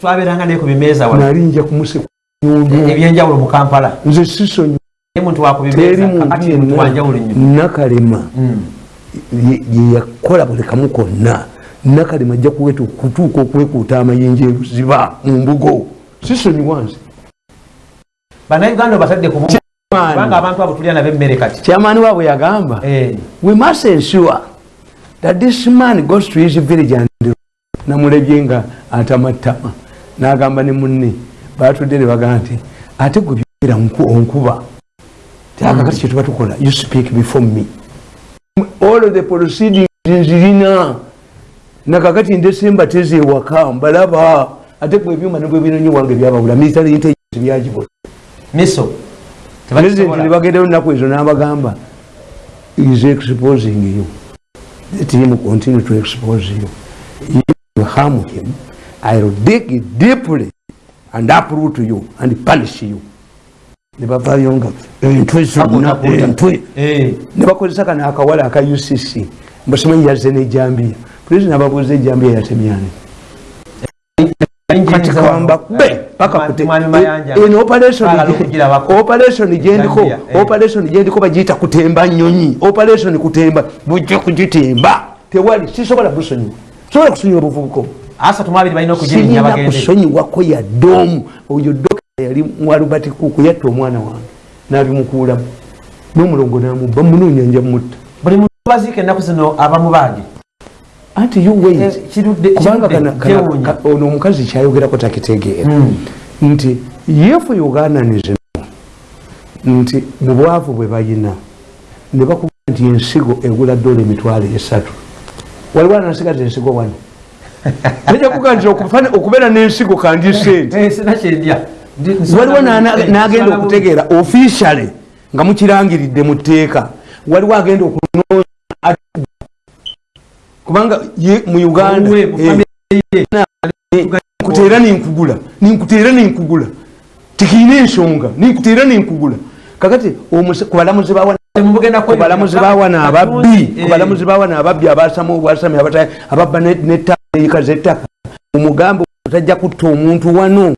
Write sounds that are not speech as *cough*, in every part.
twaberanga naye ku bimeeza wano. Nali nja kumusekundu ebyenjawulo mu kampala. Nze sisonyi naye muntu teri wakubimeeza muntu kakati muntu wanjawulo nnyo nakalema. Mm. ye- ye yakola buli kamu konna nakalema ajja kuweta okutuuka okwekuuta amayinja ebuziba mu mbugo. Sisonyiwa nze? Bannayuganda obatadde ku bumu kubanga abantu abo tulya nabo emmere kati. Kyamaani waabwe yagamba Eh, we must ensure that this man goes to his village and namulebye nga atamattama. N'agamba ne munne batudde ne bagamba nti ate gwe byogera nku- onkuba tiakakati kyetuba tukola you speak before me. All of the proceedings nzirina nakakati ndesemba teze ewaka mbalaba ate gwe ebyuma nebwe binonyi wange byabawula military intelligence byagibola miso president nebagendayo nnaku ezo n'abagamba is exposing you. Let him continue to expose you harm him i'll dig deeply and uproot you and punish you. Nebavayo nga entwe zonna Takuta, entwe Eh, nebakozesa kano akawala aka ucc mbasimanyi yazze nejambiya president ababuuza ejambiya yatemyani kati kawamba be paka Mwami- kute Mwami Mayanja. eno operation Twagala gye- okugirabako. operation gyendiko eh. operation gyendiko bagiyita kutemba nyonyi. Operation kutemba. Bujja kugitemba. Tewali sisobola busonyiwa sobola kusonyiwa balina okugirinnya sirina kusonyiwako yadde omu oyo dokita yali mwalubati kuku yatta omwana wange nabimukuulamu n'omulongo namubba munoonya nja mutta buli muntu baziika ennaku zino aba mubaage anti wait. Eh, ono omukazi kyayogerako takitegeera. Mm. nti yefu uganda nezino nti mu bwavu bwe bayina ne bakuba nti ensigo egula dola emitwalo esatu waliwo anasigaza ensigo wano? Najja kuga nti okufana- okubeera n'ensigo kandi sente Eh, waliwo Eh, n'agenda bubi. okutegeera officiale nga mukirangiridde mu tteeka. Waliwo agenda okunoonya kubanga ye mu uganda eh, nkuteera ninkugula ninkuteera ninkugula. Tikiina ensonga ninkuteera ninkugula. Kakati omuse- ku balamuzi bawa Temugenda ku balamuzi bawana ababbi ku balamuzi bawana ababbi abasama obwasami ababba ne- nettaika zettaka omugambe tajja kutta omuntu wano.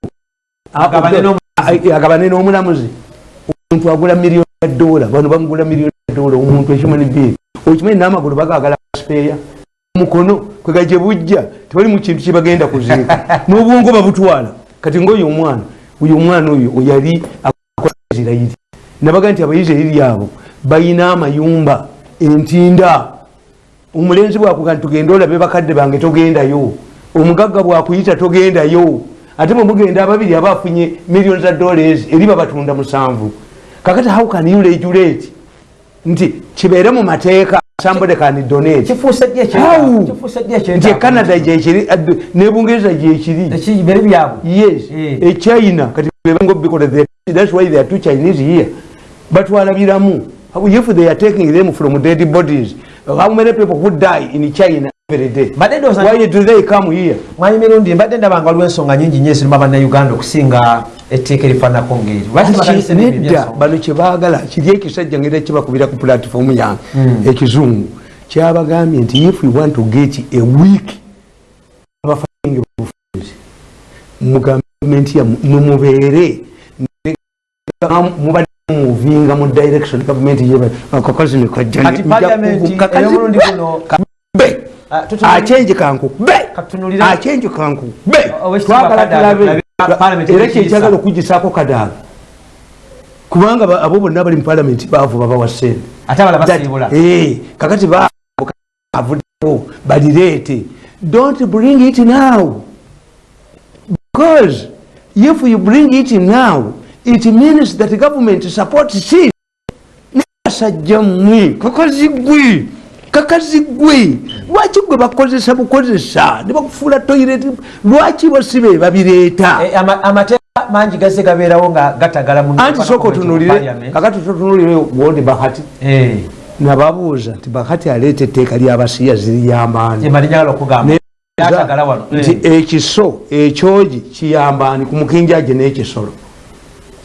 Agabane n'omulamuzi omuntu agula miliyoni ya dola bano bamugula miliyoni ya dola omuntu ekimanyi biiri okimanyi n'amagulu bagagala sipeeya omukono kwega gye bujja tewali mu kintu kyebagenda kuziika. *laughs* N'obwongo babutwala. Kati ngaoyo omwana oyo omwana oyo yali akola isirairi nabaga nti abaisirairi abo bayina amayumba entinda. Omulenzi bwakuga nti tugende olabe bakadde bange togendayo. Omugagga bwakuyita togendayo. Ate bwemugenda ababiri aba afunye miliyoni za dollars eri babatunda musanvu. Kakati how can you regulate? Nti kibeere mu mateeka somebody can donate. Nti ecanada gyekiri addu- ne bungereza gyekiri byabwe? Yes. Echina kati bebango because they- that's why they are two chinese here. Batwala biramu if they are taking them from dead bodies how many people who die in china every day Badde ndowooza- why do they come here mwanyi mirundi mbadde ndabanga waliwo ensonga nyingi nyo eziruma bannayuganda okusinga etteeka erifaanako ngeri Lwaki tebagalise n'ebyo nedda byensonga? bano kyebaagala kiri ekisajja ngeri kibakubira ku platform yange ekizungu kyabagambye nti if we want to get a week abafainge bufuzi mu gavumenti yamu nemubeere mubadde muvinga mu direction gavumenti akakazi kati paliamenti ey'omulundi guno. nekajjabe Ah, tutunulira- achenje kankube Katunulira- achenje kankube Owekitiibwa twagala Kadaga, tulabe tulabe Parliament era ekiyisa. kyekyagala okugisaako kadaaga kubanga ba- abo bonna bali mu palamenti baavu babawa sente ate abala basiibula. Eh, kakati bavuddewo balireete. Don't bring it now. Because if you bring it now it means that government supports it nasajja mmwe kakazigwe kakazigwe lwaki gwe bakozesa bukozesa? Ne bakufuula toilet lwaki basibe babireeta Eh, ama- amateeka mangi gazze gabeerawo nga gatagala anti sooka otunulire kakati totunulire wondi bahati. Eh, nababuuza nti bahati aleeta etteeka lyabasiya gatagala wano. Nti Eh, ekiso ekyogi kiyambaani ku mukinjaje n'ekisolo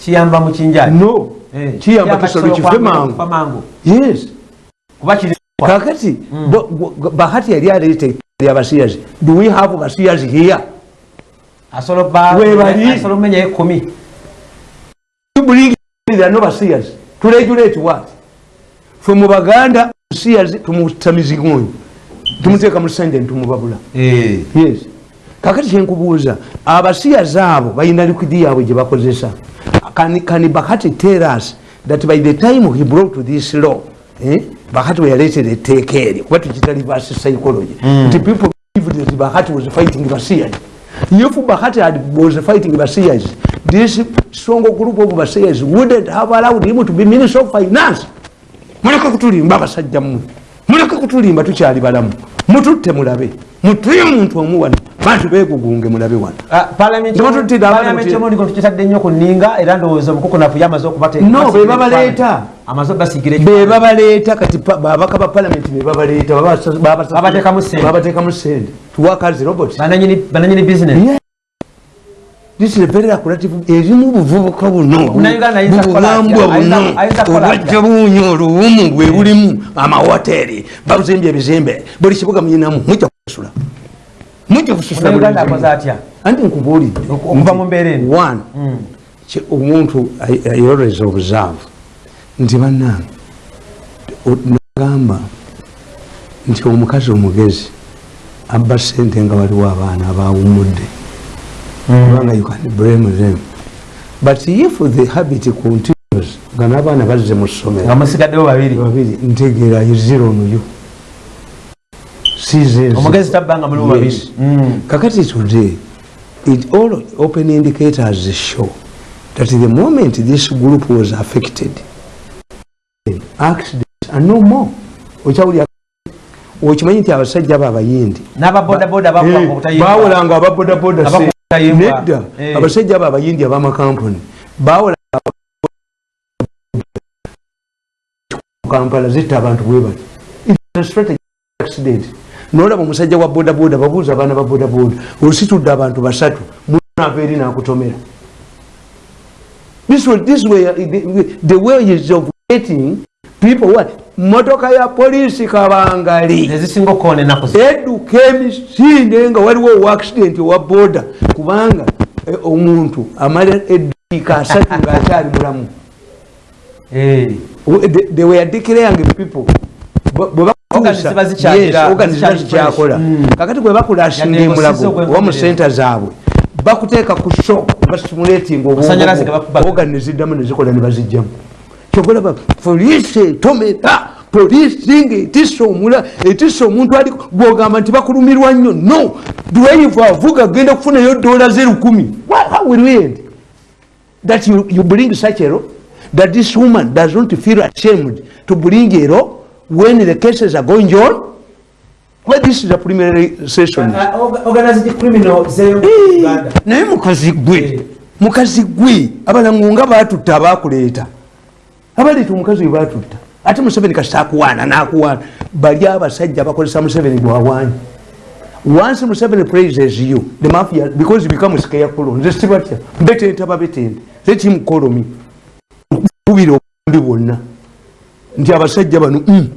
kiyamba mu kinjani no Eh, kiyamba kisolo kife kufa mangu. mangu. Yes. Kuba kiri kakati bo- bo- bahati yali aleeta etteeka lyabasiyazi do we have basiyazi here? Asobola Webali. asobola omenyayo ekumi tubulingirira no basiyazi. Turegulate what? Fe mu baganda siyazi tumutamizigonyi tumuteeka mu sende nitumubabula yes kakati kyenkubuuza abasiyazi abo balina likwidi yaabwe gye bakozesa. Can- can bakati tell us that by the time he brought this law eh, bakati weyaleetera etteeka eryo kuba tukita reverse psychology. Nti people believed that bakati was fighting basiyazi if bakati had, was fighting basiyazi this strong group of basiyazi wouldn't have allowed him to be minister of finance. Muleke kutulimba abasajja mmwe muleke kutulimba tukyali balamu. Mututte mulabe mutuye omuntu omu wano bantu begugunge mulabe wano. Tebatutira abantu palamenti nti- yomundi tukitadde nnyo ku nninga era ndowooza obukukunafu yamaze okubateeka No, be babaleeta. amaze basigira be babaleeta kati pa- babaka ba palamenti be babaleeta babasa- babasa- Babateekamu ssente. babateekamu ssente tuwakazi robot bananyini bizinesi Yeah. This is a very accurate- erimu buvubuka buno. Bubugambwa buno. Obwajja bunyo oluwumu bwe bulimu amawoteri babuzimbye ebizimbe. Buli kibuga muyinamu mujja kusula mujja kususula buli uganda akoze kimu. atya? Anti nkubuulire. Okuva mu mbeera eno. One ki- omuntu ayoleza obuzaavu nti bannange o- nagamba nti omukazi omugezi abba sente nga waliwo abaana abawumudde kubanga you can blame them. But if the habit continues nga n'abaana bazze mu nga ssomero musigaddewo babiri. Babiri ntegeera onuyo sizenze omugezi tabbanga mulimu babiri Yes. kakati today it all open indicators show that the moment this group was affected accidents are no more. Okyawulya okimanyi nti abasajja abo abayindi bawolanga ababodaboda nedda. Eh. abasajja abo abayindi abamakampuni bawola kampala zitta abantu bwe bati It is a strategy accident nolaba omusajja wa bodaboda babuuza abaana ba bodaboda ositudde abantu basatu munava eri nakutomera? This was- this way, the- the ways of getting people what motoka ya polisi kabangali. Edduka emisinde nga waliwo owakisidenti owa boda kubanga eh, omuntu amala eddiika asatu ngaakyali mulamu. Eh. They were declaring people bwe- bwe Organs ziba zikyagira- Yes, organs ziba zikyali zikyakola fresh. kakati bwe bakulasinga Yadde emulago oba mu senta zaabwe bakuteeka ku shock bastimulating Masannyalaze ge bakuba. ogan neziddamu nezikola ne bazijjamu kyokulaba poliisi etomera poliisi nga etisa omula etisa omuntu ali gwogamba nti bakulumirwa nnyo no. Dweiva avuga agenda kufunayo dola zerukumi how will we end? That you, you bring such a law? That this woman does not feel ashamed to bring a law when the cases are going on well this is a preliminary session? Uh, orga- organized criminal zeyo mu uganda. naye mukazi gwe Eh. mukazi gwe abalango nga batutta abakuleeta abaleeta omukazi we batutta ate museveni kasita akuwaana nakuwaana. Bali abasajja bakozesa museveni gwawaanyi once museveni praises you the mafia because you become scarecrow nze sibatya betenta babetente let him call me kubira obumbi bwonna. Nti abasajja bano mm,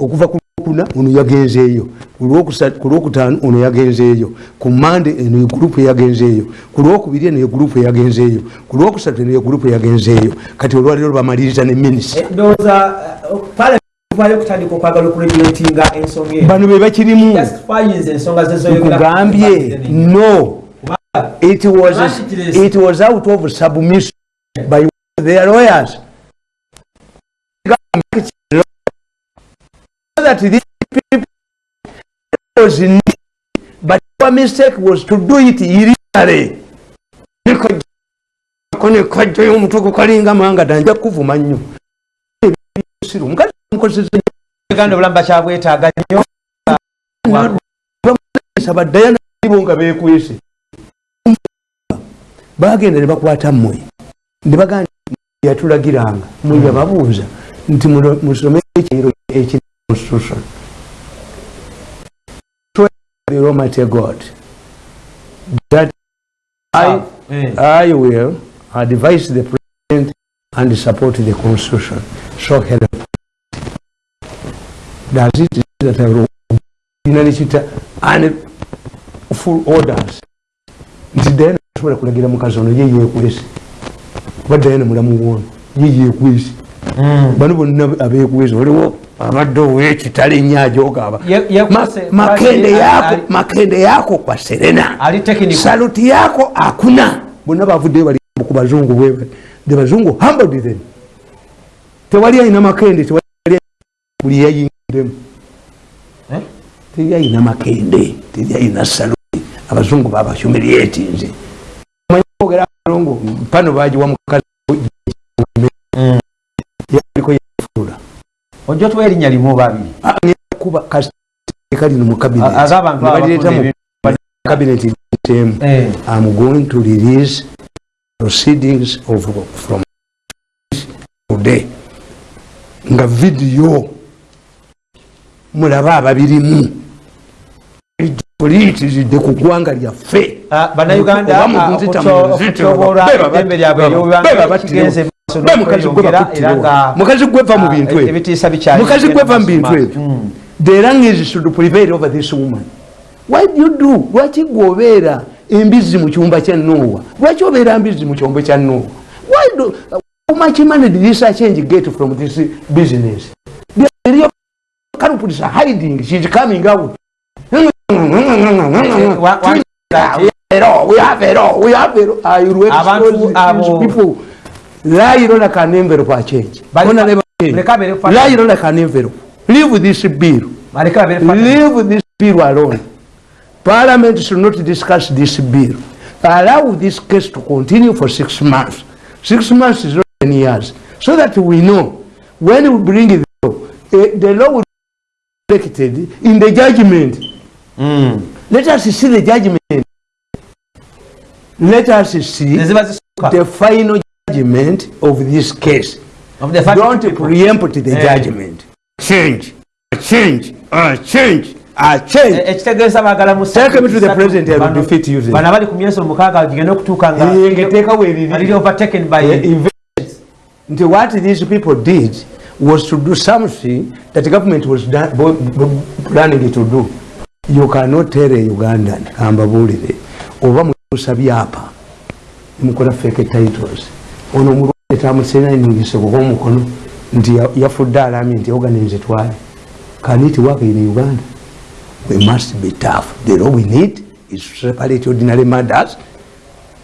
okuva ku lwokuna ono yagenzeeyo ku lwokutaano ono yagenzeeyo ku mande eno ye gurupu eyagenzeeyo ku lwokubiri eno ye gurupu eyagenzeeyo ku lwokusatu eno ye gurupu eyagenzeeyo kati olwaliro bamaliriza ne minisita. Ndowooza palamenti okutandika okwagala okuregulatinga ensonga eyo bano be bakirimu. Nkugambye no. It was, it was out of submission by their lawyers that these people was in but our mistake was to do it illegally. Nekajjayo omutwe kalinga manga danja kuvuma nnyo omukazi omukozesa uganda obulamu bakyabwetaaga nnyo. Baddayo nabo nga bekwese bagenda ne bakwata mmwe. Ne bagamba yatulagiranga. Mwe babuuza nti musome ekiro ekiri constitution The Almighty God. That I, Eh. I will advise the president and support the constitution. So help. Does it. That I will and full orders. Nti dayana asobola kulagira mukazi ono ye yekwese kuba dayana mulamu wono ye yekwese bano bonna abekwese waliwo abadde owekitale nyajogaaba Ye- yekwese, makende yako ali- makende yako kwa serena. Saluti yako akuna. Bonna bavuddeyo bali ku bazungu bwe the bazungu humbled them tewali ayina makende tewali buli yayingiremu. Eh? teri ayina makende teri ayina saluti abazungu babahumiliatinze omanyi kwogera abazungu pano bagiwa mukazi ojja tuwa erinnya limu babiri kuba kasika lino mu cabinet. I'm going to release proceedings of from today. Nga video. Mulaba ababirimu. Politizidde ku ggwanga lyaffe. Ah, bannayuganda nzita, okutyoboola eddembe lyabwe battirewo. kigenze mukazi gwe n'okweyongera bakuttirewo. era nga mukazi gwe va mu ah, bintu ebyo ebitiisa bikyali mukazi gwe va mu bintu ebyo the language should prevail over this woman. Why do you do? Lwaki gweobeera embizi mu kyumba kya nowa lwaki obeera mbizi mu kyombo kya nowa why do how much money did this change get from this business? The culprits are hiding she's coming out. We have it all. We have it all. I will Abantu expose abo- these people. Lie like an envelope a change. Lie like an envelope. Leave this bill. Leave this bill alone. Parliament should not discuss this bill. Allow this case to continue for six months. Six months is not ten years. So that we know when we bring the law, eh, the law will be reflected in the judgment. Mm. Let us see the judgment. Let us see the final judgment of this case. of the Don't people. preempt the Eh. judgment. Change, change, uh, change, change. ekitegeeza baagala mu Take me to the president, I will bano- defeat you then. bano abali ku myezi omukaaga gigenda okutuuka Eh, ngeteekawo eriri. nga liri overtaken by invest. Nti what these people did was to do something that the government was done, bo- bo- planning to do. You cannot tell a Ugandan, kambabuulire, oba mutuusa byapa, mukola fake titles. Ono mulwadde tamusenanyingise kuba omukono nti ya- yafudde alami nti organize twale. Can it work in Uganda? We must be tough. The law we need is to separate ordinary murders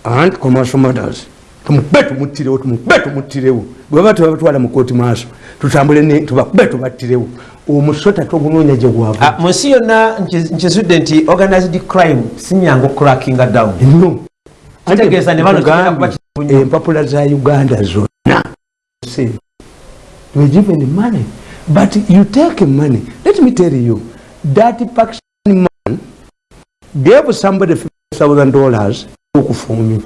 and commercial matters tumukube tumuttirewo tumukube tumuttirewo. Bweba tebabatwala mu kooti maaso tutambule tubakube tubattirewo. Omusota togunoonya gye gwava. Ah, mu nsi yonna nki- nkizudde nti organized crime sinyangu crackinga down. No Kitegeeza ne bano empapula za uganda zonna. Were given money but you take money. Let me tell you that pakistan man gave somebody 50000 dollars okufumya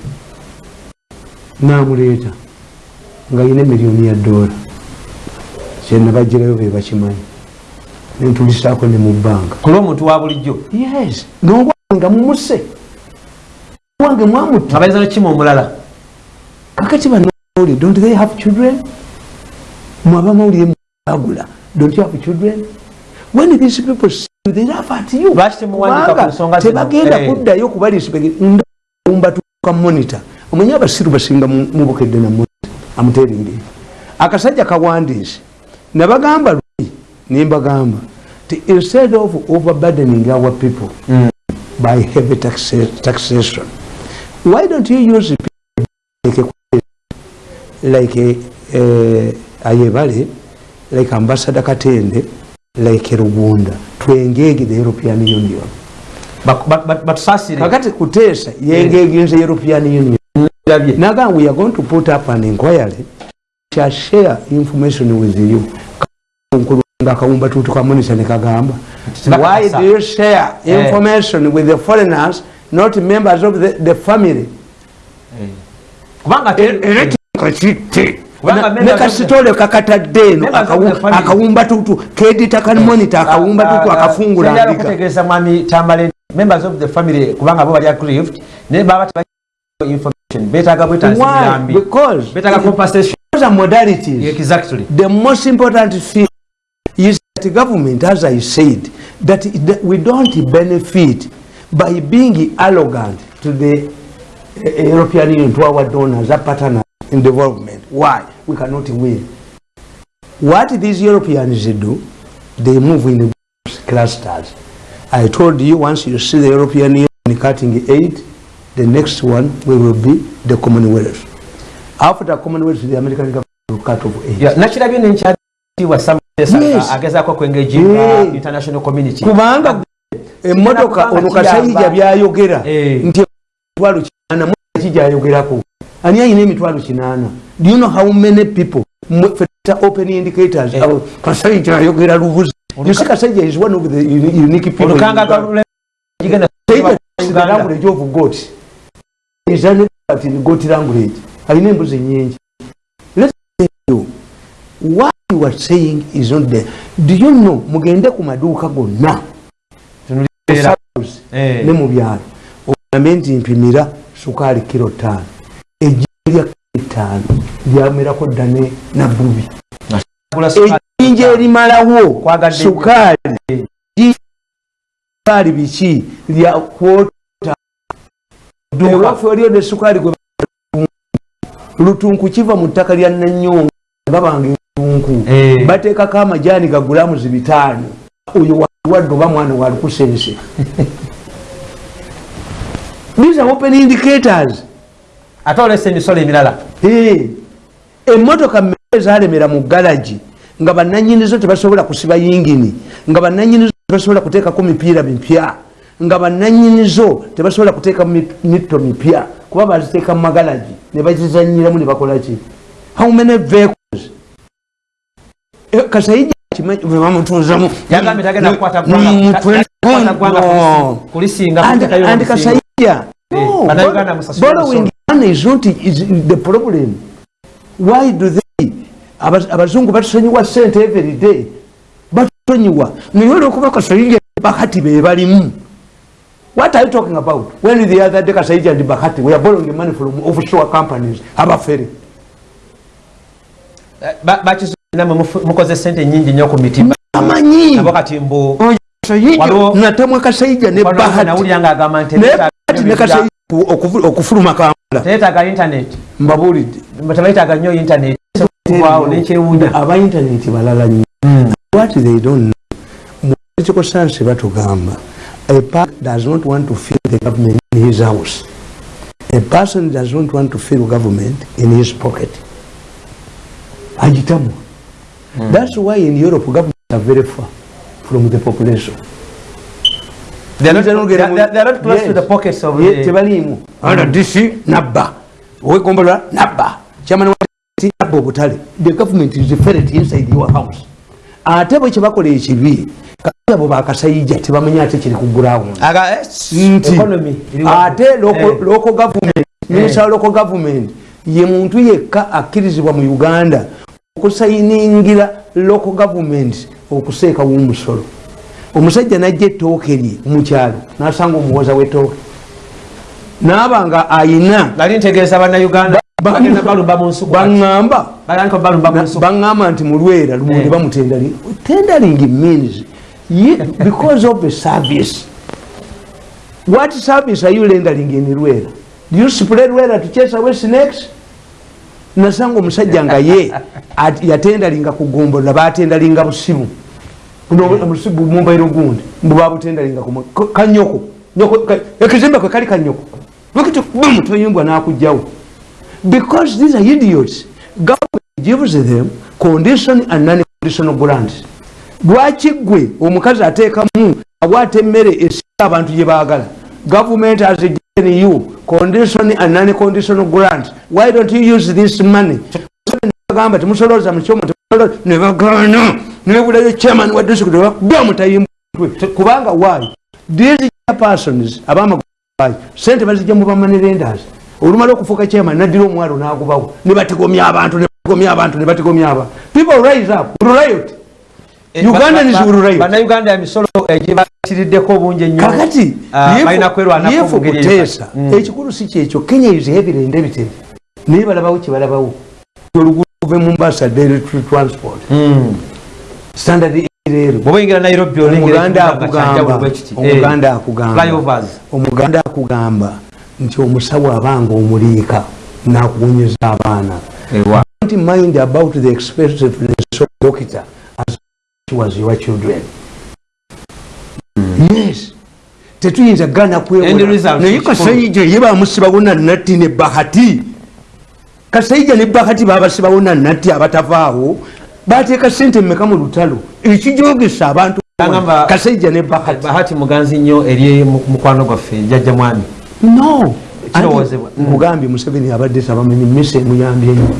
namuleeta nga yina miliyoni ya dola. Kyena bagirayo be bakimanyi. Nentulisaako ne mu bbanga ku lw'omuntu wa bulijjo? Yes nobwange nga mumuse wange mwamutta nga bayinza nokimu omulala kakati banoli don't they have children? Mwaba mawulire muagula don't you have children? When these people see you, they laugh at you. Lwaki temuwandiika ku nsonga zino? tebagenda Eh. kuddayo kuba mbatuka monitor. Omanyi abasiru basinga mu- mubukedde na monitor. Amuteringi akasajja kawandiise. Nabagamba luli nembagamba ti instead of overburdening our people by heavy taxa- taxation why don't you use people like like uh, ayebale like ambassador katende like rugunda. To engage the european union. Bak- ba- ba- batusaasire kakati kuteesa yengeginze european union. Ndabye. naga we are going to put up an inquiry shall share information with you. Nkulu nga akawumba tutu ka monitor ne kagamba. Tebakakasa. why do you share Eh. information with the foreigners not members of the, the family? Kubanga te- era tekakite Kubanga members ne of the- kasitole kakatadde eno Members of the akawu- family. akawumba tutu kedita kan monitor akawumba tutu akafungula okutegeeza mwami tambale members of the family kubanga bo bali aggrieved naye baba information betaaga why? bwetansirambi because betaaga compensation. those are modalities. Exactly. The most important thing is that the government, as I said, that, we don't benefit by being arrogant to the e- e- european union twawa donors a partner in development why we cannot win what these europeans do they move in clusters i told you once you see the european union cutting aid the next one will be the commonwealth after the commonwealth the american government will cut off aid Ya, nakirabye nenkyatiibwa Yes. agezaako kwengaging Yeah. international community kubanga kubanga ono kasayija byayogera Eh. nti emitwalo kinaana ki gyayogerako ani ayina emitwalo kinaana do you know how many people open indicators kasayija ayogera lubuzi you see kasayija is one of the uni- unique people language of goat is an expert in goat language. Alina embuzi nyingi. Let's tell you what you are saying is not there. Do you know mugende ku maduuka gonna? Eh. ne mu byalo. Ogambe nti mpimira sukaali kiro ttaano ejja lya ttaano lyamerako dda ne nabbubi ejjinja erimalawo sukaali sukaali biki? Lya kwota. Ewaffe waliyo ne sukaali gwe lutunku. Kiva mu ttaka lya nanyonga gabanga entunku Eh. bateekako amajaani gagulamuzi bitaano. Oyo wawadde oba mwana walukusense *laughs* these are open indicators ate olesa emisolo emirala. Emmotoka mmere zalemera mu galagi nga bananyinizo tebasobola kusiba yingini nga bananyinizo tebasobola kuteekako mipiira mipya nga bananyinizo tebasobola kuteeka mi- mitto mipya. Kuba baziteeka mu magalagi ne bazizanyiramu ne bakolaki how many vehicles? Kasayija kimanyi bwe bamutuuzamu yagambye tagenda kukwata ggwanga- twe- kukwata ggwanga no. kulisi- kulisinga And- kasayija Eh, musasule borrowing money is not is the problem. Why do they Aba- abazungu batusonyiwa sente every day? Batusonyiwa. Naye olwokuba kasayija bakati be balimu. What are you talking about? When the other day kasayija and bakati we are borrowing money from offshore companies abafere. Eh, mukoze sente nyingi nnyo ku mitima. Amanyi nabo kati mbu natamwe kasayija ne bahati naye bahati ne okufu- okufuluma kampala. Tebeetaaga internet. Mbabuulidde. Tebayitaga nnyo internet. Waawo nekyewuunya aba intaneti balala nnyo. What they don't know political science batugamba a person does not want to feel the government in his house. A person does not want to feel government in his pocket. Agitamu. That's why in europe governments are very far from the population tebaliimu ana dc nabba. Owegombola nabba. DCI nabba obutale. The government is ferret inside your house. Ate bwe kyebakola ekibi abo bakasayija tebamanyi ate kiri ku ground eh, nti. Ate local- Eh. government minister wa local government ye muntu yekka akkirizibwa mu uganda okusayiningira local government okuseekawo omusolo omusajja najja ettooke lye mukyalo nasanga omuwoza wetooke naaba nga ayina nali ntegeeza bannayuganda. Baŋŋamba nti mulwera lumonde Eh. bamutendali tendering means because of the service. What service are you rendering in lwera? Do you spread lwera to chase away snakes? Nasanga omusajja nga ye at- yatendalinga kugombola batendalinga busibu. Buno obusibu mumbairo gundi mbu babutendalinga ku ka- kanyoko. Nyoko- ekizimbe kwe kali kanyoko. Lwekiti bamutoyimbwa nakugjawo because these are idiots. Government gives them condition and non-conditional grants lwaki gwe omukazi ateekamu abwata emmere esinga abantu gye baagala? Government has given you condition and non-conditional grants why don't you use this money bagamba temusolooza mukyomo ne bagaana. Nebulayo chairman wa district bakuba mutayimbwe kubanga why? These persons abamagwayi sente bazijja mu bamanerenders olumala okufuuka chairman naddira omwalo nagubawo. Nebatigomya abantu nebatigomya abantu nebatigomya abantu people rise up. Riot. Eh, Ugandans will riot. bannayuganda emisolo egibakiriddeko obungi ennyo kakati Ah, balina kwerwanako mu ngeri eyo. ekikulu si kyekyo. Kenya is heavily indebted naye balabawo kyebalabawo oluguudo kuve mumbasa daily transport. Mm. standard leero bwoba oyingira nairobi olengera omuganda akugamba omuganda Eh, akugamba omuganda akugamba nti omusawo abanga omuliika nakuwunyeza abaana. Don't mind about the expensiveness of doctor as was your children. Yes. Tetuyinza gana End result, kwewolanaye kikulu. kasaija ye bamusibawo nannatti ne bahati kasaija ne bahati babasibawo nannatti abatavaawo bateeka sente mmeka mu lutalo? Ekijogesa abantu kasaija ne bahati bahati muganzi nnyo eri mu- mukwano gwaffe jajja mwami. No. Anti nkugambye museveni abadde tabamanyi miso emuyambye nnyo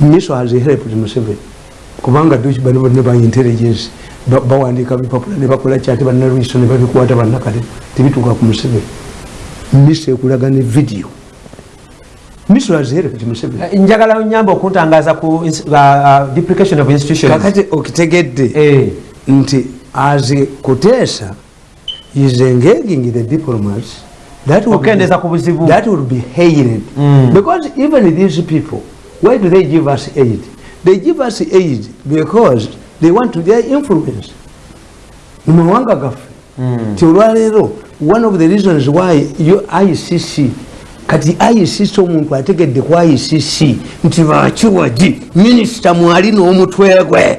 miso has helped museveni. Kubanga duki bano bonna ba intelligence ba- bawandiika bipapula ne bakola kyate bannalwiso ne babikwata bannakale tebituuka ku museveni. Miso ekulaga ne video has helped museveni. Eh, njagala nyamba okuntangaaza ku duplication of institutions. Kakati okitegedde Eh, nti as kuteesa is engaging the diplomats that would be- okukendeeza ku buzibu. that will be hated. Mm. because even these people why do they give us aid? They give us aid because they want to their influence. Mu mawanga gaffe. Mm. ti olwaleero one of the reasons why yo icc kati icc omuntu ategedde ku icc nti bakiwagi minisita mwali n'omutwe gwe.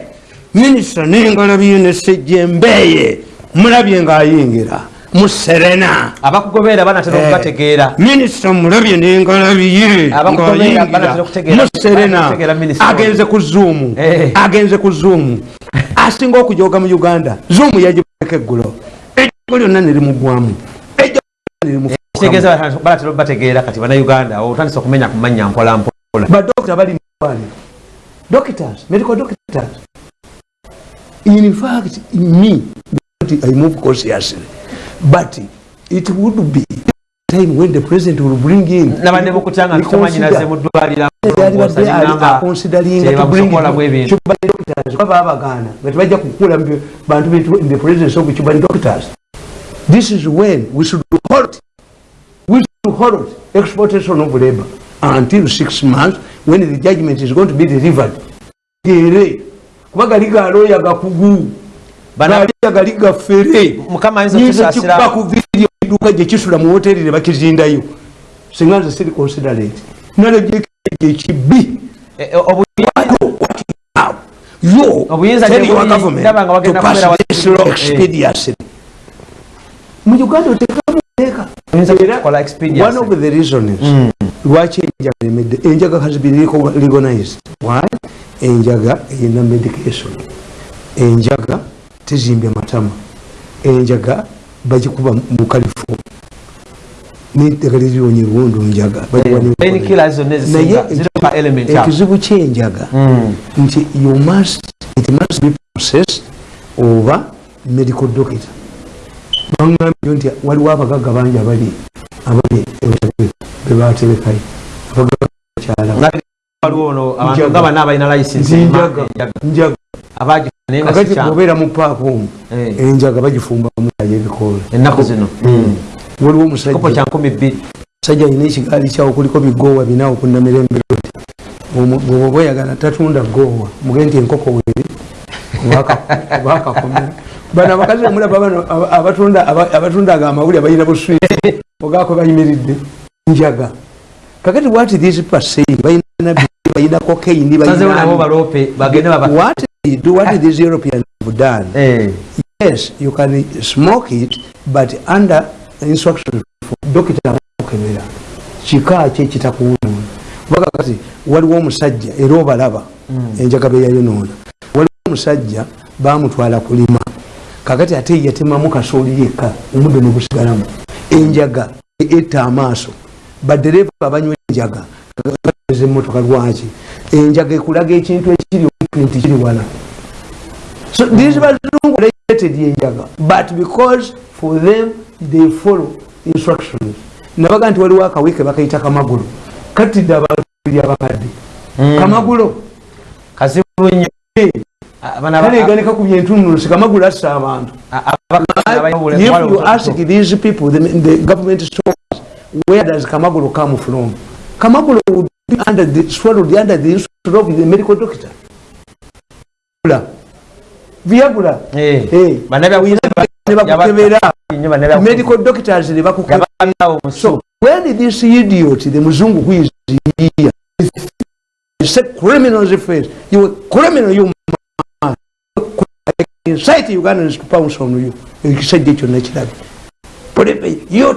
Minisita n'engalabiye ne sejjembeeye. Mulabye ng'ayingira. Mu serena abakugoberera banatera okubategeera. minisita mulabye n'engalabiye muserena agenze ku zuumu Eh. agenze ku zuumu *laughs* asinga okujoga mu uganda. Zuumu yagibaka eggulo. Ejjogo lyonna nerimugwamu ejjogo nerimufukamu. Kitegeeza banatera okubategeera kati bannayuganda otandisa okumenya ku mannya mpola mpola. Badokita bali mumalwaliro doctors medical doctors. In fact me i move cautiously. But it would be time when the president will bring in nabanne bukutanga ntamanyinaze mu ddwaliro tebakusokolamu ebintu babagaana nga tebajja kukula bantu in the presence of cuban doctors. This is when we should halt halt exportation of labor. Until six months when the judgment is going to be delivered. Gere. Kuba gali galooya gakugu Bana- gali gaffere nyinza kikuba ku vidiyo eduuka gye kisula mu hoteri ne bakizindayo. Singa nze siri considerate. Nalebyekeje ekibi Eh, eh, obu- yo tell your government to pass this law eh. expeditiously. Mu uganda otekamu one of the reasons lwaki enjaga emedde enjaga has been legalized why? Enjaga eyina medication. Enjaga tezimbye matama. Enjaga bagikuba mu kalifu neddagala erironye ebiwundu njaga bagikuba ne- painkillers ezisinga naye zirina element ekizibu kyenjaga. Mm. nti you must it must be processed oba medical doctor bangambye nti waliwo abagagga bangi abali abali bebatebekayo abagagga Nga waliwo ono abantu Njaga. nga bana abalina license nti ema- njaga enjaga. njaga Abagifuna naye nga kakati si kyangu. bwobeera mu paaka omu Eh. enjaga bagifumbamu ayo ebikoola ennaku zino waliwo kopo omusajja kya nkumi bbiri musajja alina ekigaali kyawo kuliko bigoowa binawo kunamirembe rodi bwoba oyagala tatunda goowa muge nti enkoko weri bano abakazi omulaba bano aba- abatunda aba- abatundanga amawuli abalina buswiti ogako bayimiridde njaga kakati what these percent balina nabbi balina cocaine balina baloope bagende baba what do what these europeans have done Eh. yes you can smoke it but under instruction dokita akukebera kika ki ekitakuwuuna kubaga kati waliwo omusajja era obalaba enjaga beyayonoona omusajja bamutwala kulima. Kakati ate yatemamu kasooli yekka omuddo negusigalamu enjaga etta amaaso. Badereva abanywa enjaga. Emotoka lwaki? Enjaga ekulaga ekintu ekiri nti kiri wala. So these bazungu related yenjaga but because for them they follow instructions. Nabaga nti waliwo akawike bakayita kamagulu katidde abantu biri abakadde kamagulo. Kazibu nnyo Kaleganika ku byentunusi kamagulu assa abantu if you ask these people the, the government stores where does kamagulu come from kamagulu would be under the, swallowed under the instruction of the medical doctor viagula Eh. Eh. Bannabyabufuzi ba- ne bakukebera nnyo bannabyabufuzi. medical doctors ne bakukebera Yabanawo omusu. so when this idiot the muzungu who is here he said criminals face you criminal you incite ugandans to pounce on you. Ekisajja ekyo nakirabe you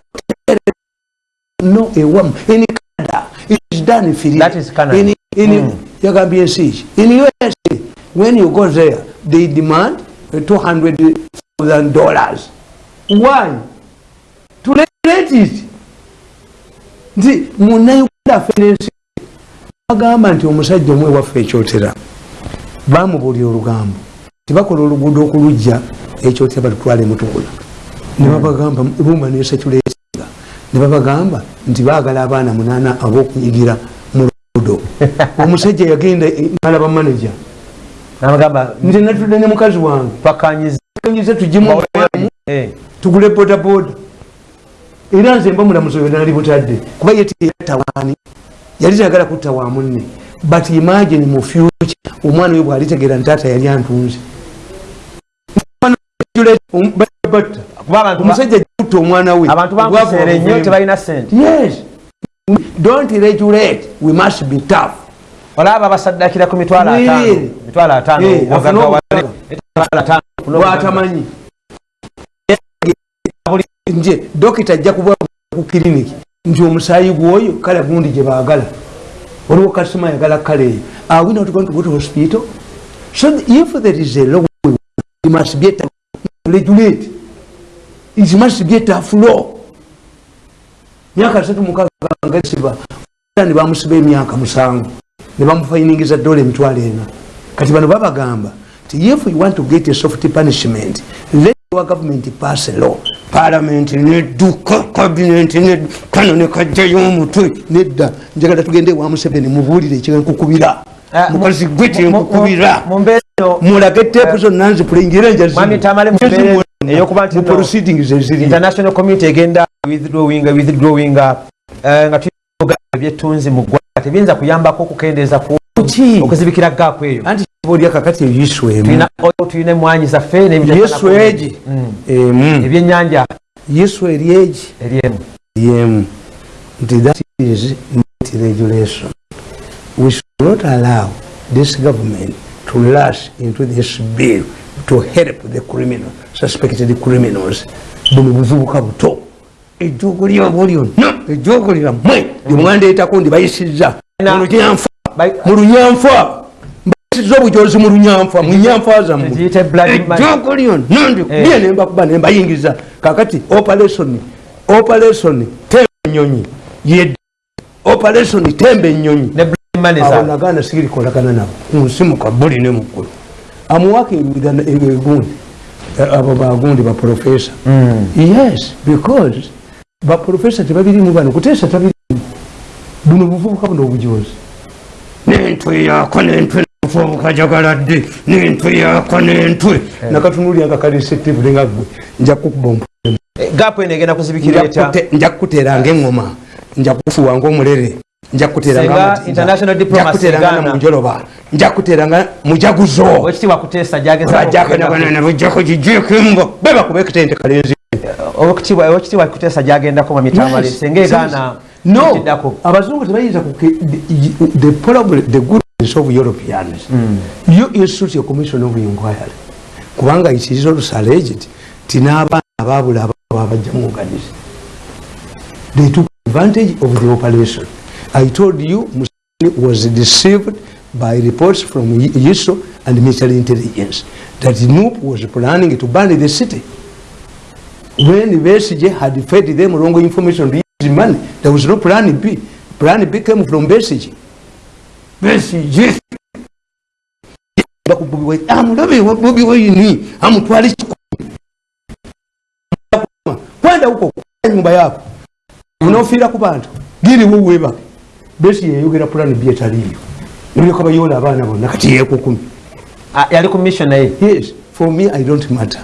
no a woman in canada it is done free That is Canada. in, in Mm. yagambye ensi ki in usa when you go there they demand uh, 200000 dollars. Why? To regulate it. Nti munauganda afenensi bagamba nti omusajja omwe waffe ekyotera bamubulya olugambo tibakola oluguudo okulujja ekyotera balutwala emutukula nebabagamba ruma nesekyuleetinga nebabagamba nti baagala abaana munaana ab'okunyigira mu luguudo. *laughs* Omusajja yagenda nalaba manaja nti natudde ne mukazi wange. Kanyize tugimu tugule bodaboda. Era nze mba mulamuzi oyo nali butadde kuba yetiyatawaani yali tayagala kutta wa munne. But imagine mu future omwana oyo bwalitegeera nti taata yali antunze batta kuba abantu ba- omusajja kutta omwana we abantu bankuseere nnyo tebalina sente yes. Don't regulate. We must be tough. Olaba basaddakira ku mitwalo ataano mitwalo ataano bwatamanyi. Nje dokita ajja kuba ku kiriniki nti omusaayi gwoyo kale gundi gye baagala. Waliwo kasima ayagala kale. Eyo are we not going to go to hospital? So if there is a law it must be regulate it must be a law myaka asatu mukaga ngasiba ne bamusiba emyaka musanvu. Ne bamufainingiza dola emitwalo ena. Kati bano babagamba nti if you want to get a soft punishment let your government pass a law. Parliament nedduka cabinet ne- kano nekajjayo omutwe. Nedda njagala tugende wa museveni mubuulire ekyenkukubira Ah, mukazi gwe mu- mulage teepu zonna nzipulingire Mwami Tamale mu mbeera eyokuba nti no- proceedings eziri international community egenda withdrawing withdrawing eh, nga tuyoga ebyetunzi mu ggwanga. Tebiyinza kuyambako okukendeeza ku Ki? okuzibikira gaapu eyo. Kibaolya kakati eyiswemu tulina oil, tulina emwanyi zaffe yesu egi. Mm. emu ebyennyanja. Yesu eri egi. Eryemu yemu nti that is regulation. We should not allow this government to rush into this bill to help the criminal suspected criminals. Buno buvubuka buto. Ejjuugo lyabo lyonna ejjuugo lyammwe lyemwandeetako ndibayisiza Na- mu lunyanfa. Bai- mu lunyanfa. Mbayisiza obujozi mu lunyanfa mu nyanfa zammwe. Ziyite blood money. ejjuugo lyonna ndikubye Eh. nembakuba nembayingiza kakati operation operation temba enyonyi yedda operation temba enyonyi za naganda sigirikolagana nabo. Kunsimuka buli ne muggulu amuwaka egundi abo bagundi baprofesa yes because baprofesa tebabirimu bano. Kuteesa tabirimu. Buno buvubuka buno obujozi. Nentwe yako nentwe obuvubuka jagaladde nentwe yako nentwe. Nakatunulya akakalisetibule nga gwe. Nja kukuba ompulemu gaapu eno egenda kuzibikira nja kukuteera ngaeŋŋoma nja kufuwa ngaomulere nja kukuteera Senga nga international diplomacy kuteeranga Ghana. namunjoloba nja kuteeranga mujaguzo owekitiibwa kuteesa gyageza bajakanagana bujjako gijeko embo bebakube ekitente kalenzi owekitiibwa kuteesa gyagendako mu mitamale Yes. senga egaana no abazungu tebayinza the- problem the goodness of europeans. You institute a commission of inquiry. Kubanga it is also alleged ti n'abaana ababula ababajja mu organize they took advantage of the operation i told you museveni was deceived by reports from yiso and military intelligence that nup was planning to burn the city. When Besige had fed them wrong information to use money, there was no plan B. Plan B came from Besige. Besige. amulabe bobi weyini amutwala ekikumi kwenda huko nyumba yako. Unaofiira ku bantu. Giriwo webake besi yeyogera plan b etaliyo nolyoka bayola abaana bonna kati yekukumi Ah, yali ku mission naye? Yes for me i don't matter.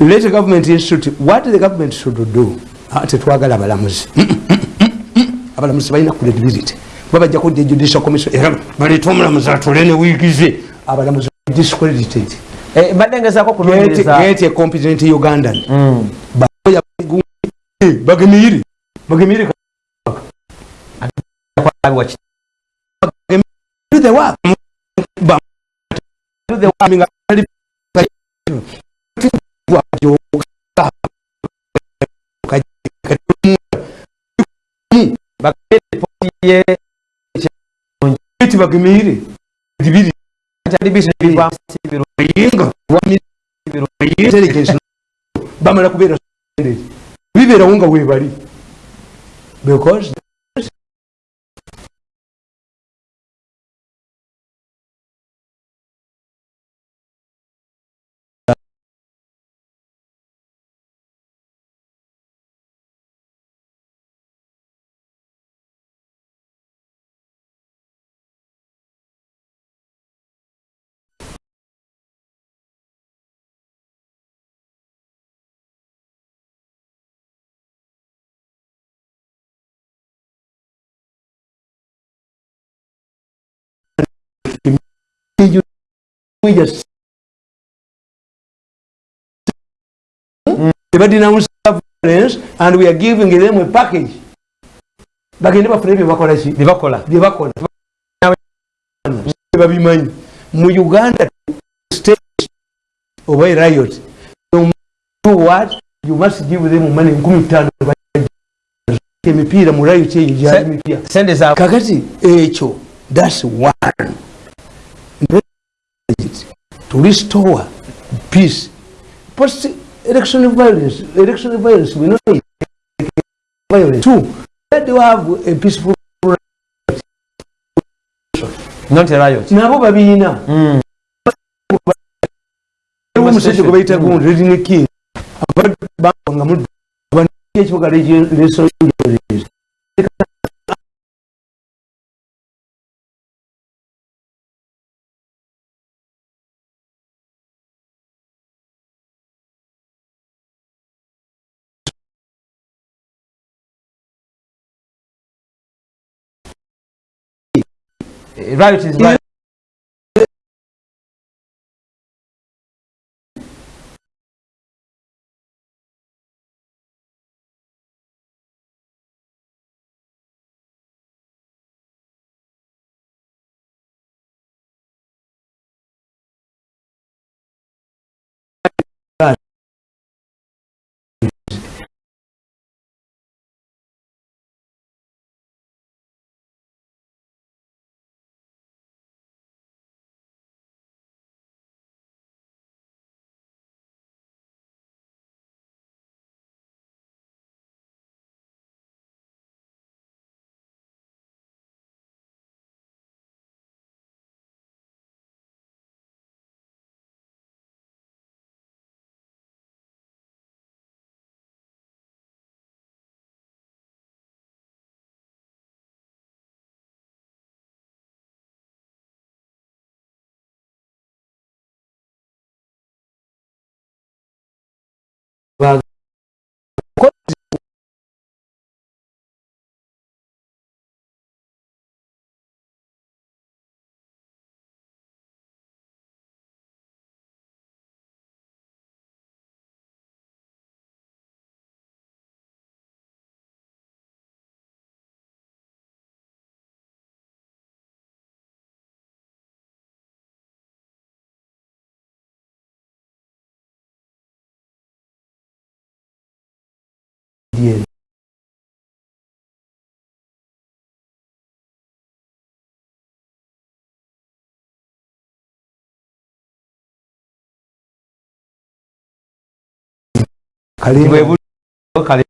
Let the government institute what the government should do Ah, tetwagala abalamuzi. *coughs* Abalamuzi balina credibility kuba bajja kudda judicial commission era baleeta omulamuzi atole ne wiigize. Abalamuzi discredited. Eh, mbadde ngezaako get kunoonyereza. get a competent ugandan. Bagemiyire bagemire Abiwa ki- do the work Ba- do the work. nga ali Bagende ripoti ye eti bagemire dibiri kyali business biva sibiro yinga intelligence bamala kubeera bibeerawo nga webali because we just they denounce violence and we are giving them a package. Bagende bafune byebakola ki byebakola byebakola babimanyi mu uganda state oba riot do what you must give them money. Nkumi tano emipiira mu riot eyo gyali za kakati ekyo thats one to restore peace. Post election violence election violence we know violence two. Let you have a peaceful not a riot. Nabo babiina Mm. Waliwo omusajja gwe bayita gundi redine king abanga muddu ekibuga lesols riot is riot bwe buli kale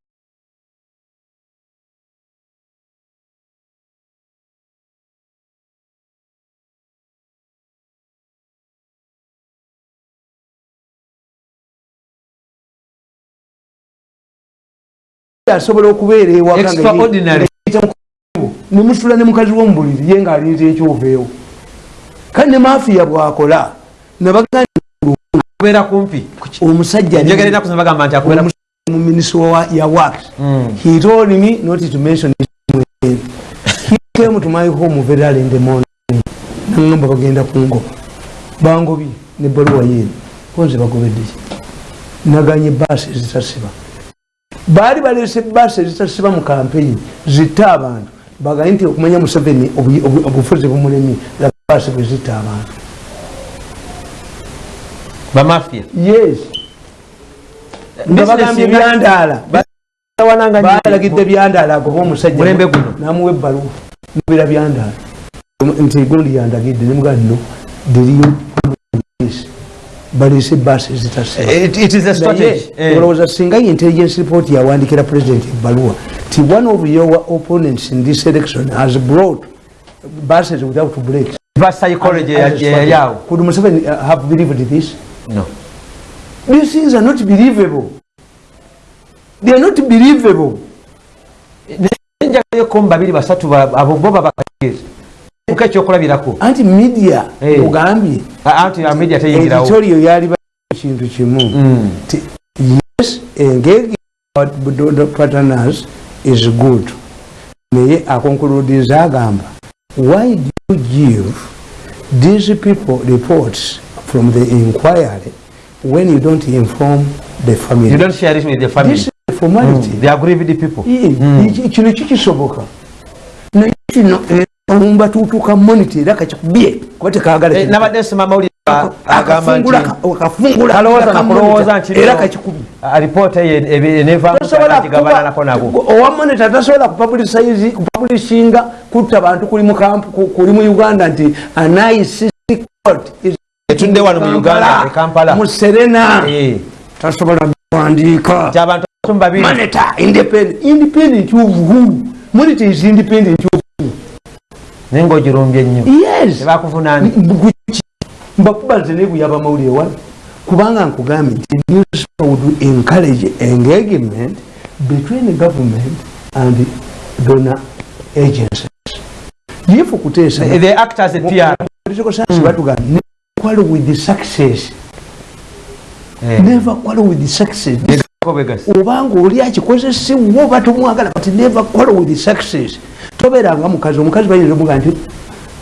asobola okubeera ewaka nga Extraordinary. nemusula ne mukazi womubuliri ye ngaalinza ekyoveewo kale ne mafiya bwakola nabaga kubeera kumpi? Omusajja njagala enaku zino bagamba nti akubeera mu minisita ya wax he told me not to mention his name. he came to my home very early in the morning. Nangamba bagenda kungoba bangobye nebbaluwa yeeno konze bagobedde ki? Naganye baasi ezitasiba baali balese baasi ezitasiba mu kampeyini zitta abantu. Bagaye nti okumanya museveni obu- obu- obufuzi bumulemi baasi bwe zitta abantu bamafia. Yes. Bagambye byandaala balagidde byandaala agoba omusajja Mulembe guno. namuwa ebbaluwa. Nubira byandaala. Nti gundi yandagidde nemugaa no deriyo balese baasi ezitasiba It- it is a strategy. Eh. olowooza singa intelligence report yawandikira president ebbaluwa ti one of your opponents in this election has brought buses without breaks could museveni uh, have believed this no. These things are not believable. They are not believable. Njagayeko mu babiri basatu bo babakagezi muka ekyokulabirako anti media Eh. ogambye anti ya media teyingirawo editorial yali ba- kintu kimu. Mm. Yes engaging our partners is good. Naye akonkuludiza agamba why do you give these people reports from the inquiry when you don't inform the family. You don't share it with the family. This is a formality. Mm. they are grieved people. Ye, iki- kino kikisoboka. Naye kino eh, omumbatuutuka monita era kakikubye kuba tekagala Eh, nabadde nsoma amawulire agamba akafungula nti akafungula kalowooza ka nakulowooza monitor, nti era no, kakikubye ah, ripoota enevamugabananako nabo. owa monita tasobola kupublishinga kutta bantu kuli mu camp- ku- kuli mu uganda nti anaisisi court is etudde wano mu uganda e mu serena Eh, tasobola kuwandiika monitor independent independent of who monitor is independent of naye ngaogirumbye nnyo yes mbakuba nze nebuyaba mawulire wano kubanga nkugambye nti newspaper would encourage engagement between government and donor agencies yefu kuteesa the actors at PR political science batugamba quarrel with the success. Eh, never quarrel with the success. Obanga oli akikozesebwa oba tomwagala kati never quarrel with the success tobeeranga mukazi omukazi bayinza omuga nti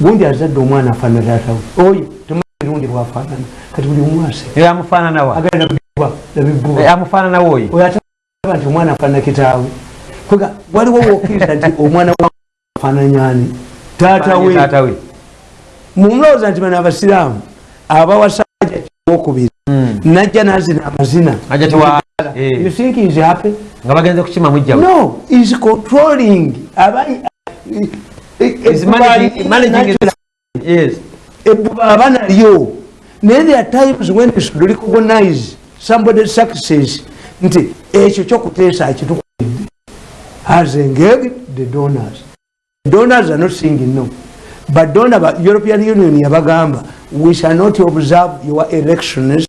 gundi azadde omwana afaanana taatawe oyo temarundi bwafaanana. Kati buli omwase Era amufaananawa agala nabibwa Eh, nti omwana afaanana kitaawe. Kwega waliwo wokkiriza nti omwana wa afaananyani taatawe taatawe mumulowooza nti bano abasiraamu abawasajja wokubiri Mm. najja nazina amazina. Tewa- you eh, think is happy? Nga bagenze kukima mujjawe no is controlling. Abayi Is managing- managing it. Yes. ebbuba aba nalyo. Naye there are times when should recognize somebody success. Nti ekyo kyokuteesa akitukudde has engaged the donors. Donors are not saying no. But donor european union yabagamba we shall not observe your elections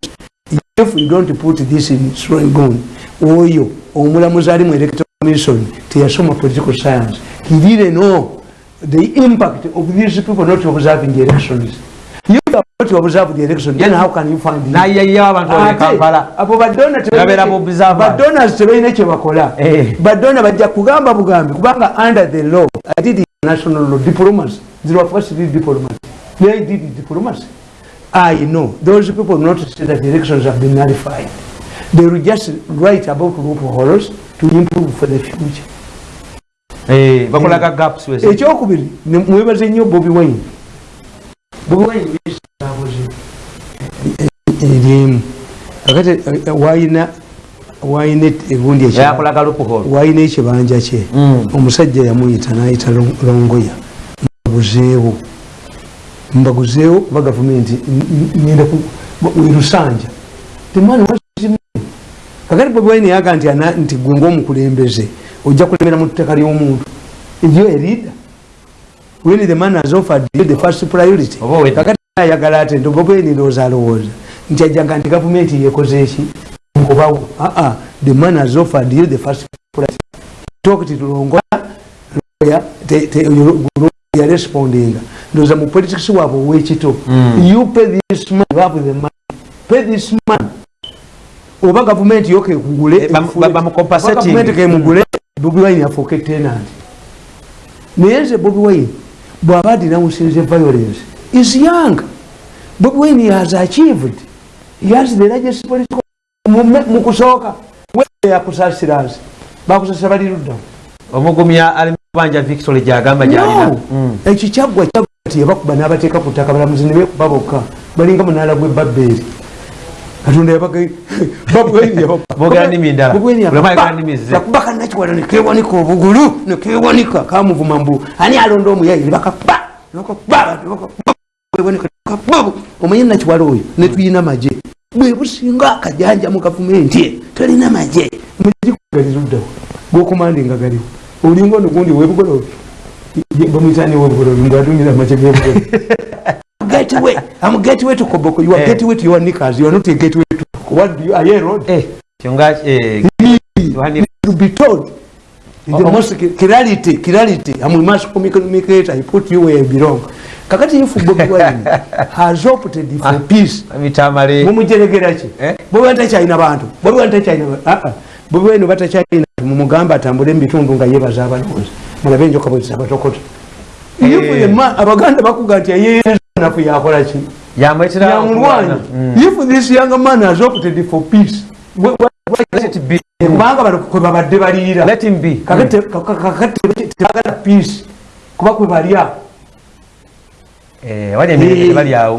if we don't put this in srongon oyo omulamuzi ali mu electoral commission teyasoma political science. He didn't know the impact of these people not observing the elections you have not observed the election then how can you find it? nayeyewo abantu abo e Ate, kampala. abo badona Babeera mu observer. badonors tebalina kyebakola Eh. badona bajja kugamba bugambi kubanga under the law i did national law diplomacy. Zero first did diplomacy they did diplomacy i know those people not say that the elections have been nullified they will just write about loopholes to improve for the future Eh, bakolaga gaps wezi. ekyokubiri mwebaze nnyo bobi wine bobi wine yesabuze erimu kakati eh, wayina wayina egundi wayina ekibanja kye Mm. omusajja yamuyita nayita Long- longoya mbaguzeewo mbaguzeewo kuba gavumenti n- n- ngenda ku- werusanja temani wazimu kakati bobi wine yaga nti ana- nti gwe ngaomukulembeze ojja kulembera mu tteka ly'omuntu. Eyo erida when the man has offered you the first priority Oba we- kakati ayagala ate nti bobi wine ndowooza alowooza nti ajjanga nti gavumenti yekoze eki nkubawo. Aa the man has offered you the first priority. Talk to longoya yarespondinga ndowooza mu politics waabwe owekito you pay this man have the money. Pay this man. Oba gavumenti yo kekugule Eh, bam- ba- bamucompensating. gavumenti kemugule bobi wine afuuke tenant. Naye nze bobi wine. Bw'aba adinawusinze violence. Is young. Bobi wine has achieved. He has the largest political mu- mu kusooka yakusasirazi bakusasa bali luddamu omugumya alimubanja victory gyagamba gyalina. No. ekyo kyaggwa kyaggwa ti yabakuba n'abateeka ku ttaka balamuzi ne bekuba bokka balinga munaala gw'ebabbeeri katonda *laughs* Boogera nnimi ndala. Buli omu ayogera nnimi ze. yakuba kanakiwala nekewanika obugulu nekewanika kamuvuma mbu ani alonda omuyayi nebakakuba nebakakuba nebakakuba omanye nakiwala oyo? Netuyina maje bwe businga akajanja mu gavumenti e tolina maje mugikugaliruddawo gwokumandinga galiwo olinga ono gundi webugolobi bamwitani webugolobi ngaadumira maje gebugolobi gateway am gateway to koboko. You are Eh. gateway to your knickers you are not a gateway to what do you are you a road? Eh, kyonga eh, wani- to be told. In the Oh, most clarity clarity I'm a mass communicator I put you where you belong. Kakati if Bobi Wine *laughs* has opted for peace. mitamale mumujeregera ki Eh? Bobi Wine takyalina bantu. Bobi Wine takyalina ba- ah, ah. Bobi Wine batakyalina mumugamba atambule mu bitundu nga yebaza abalonzi. Mulabe enjoka bwe zisabatokota Eh. If the man- abaganda bakuga nti ayenafu yakola ki? Yamwetera yamulwanya if this young man has opted for peace kubanga bano kwe babadde baliira. Kakati te- tebagala peace kuba kwe balya. Eh,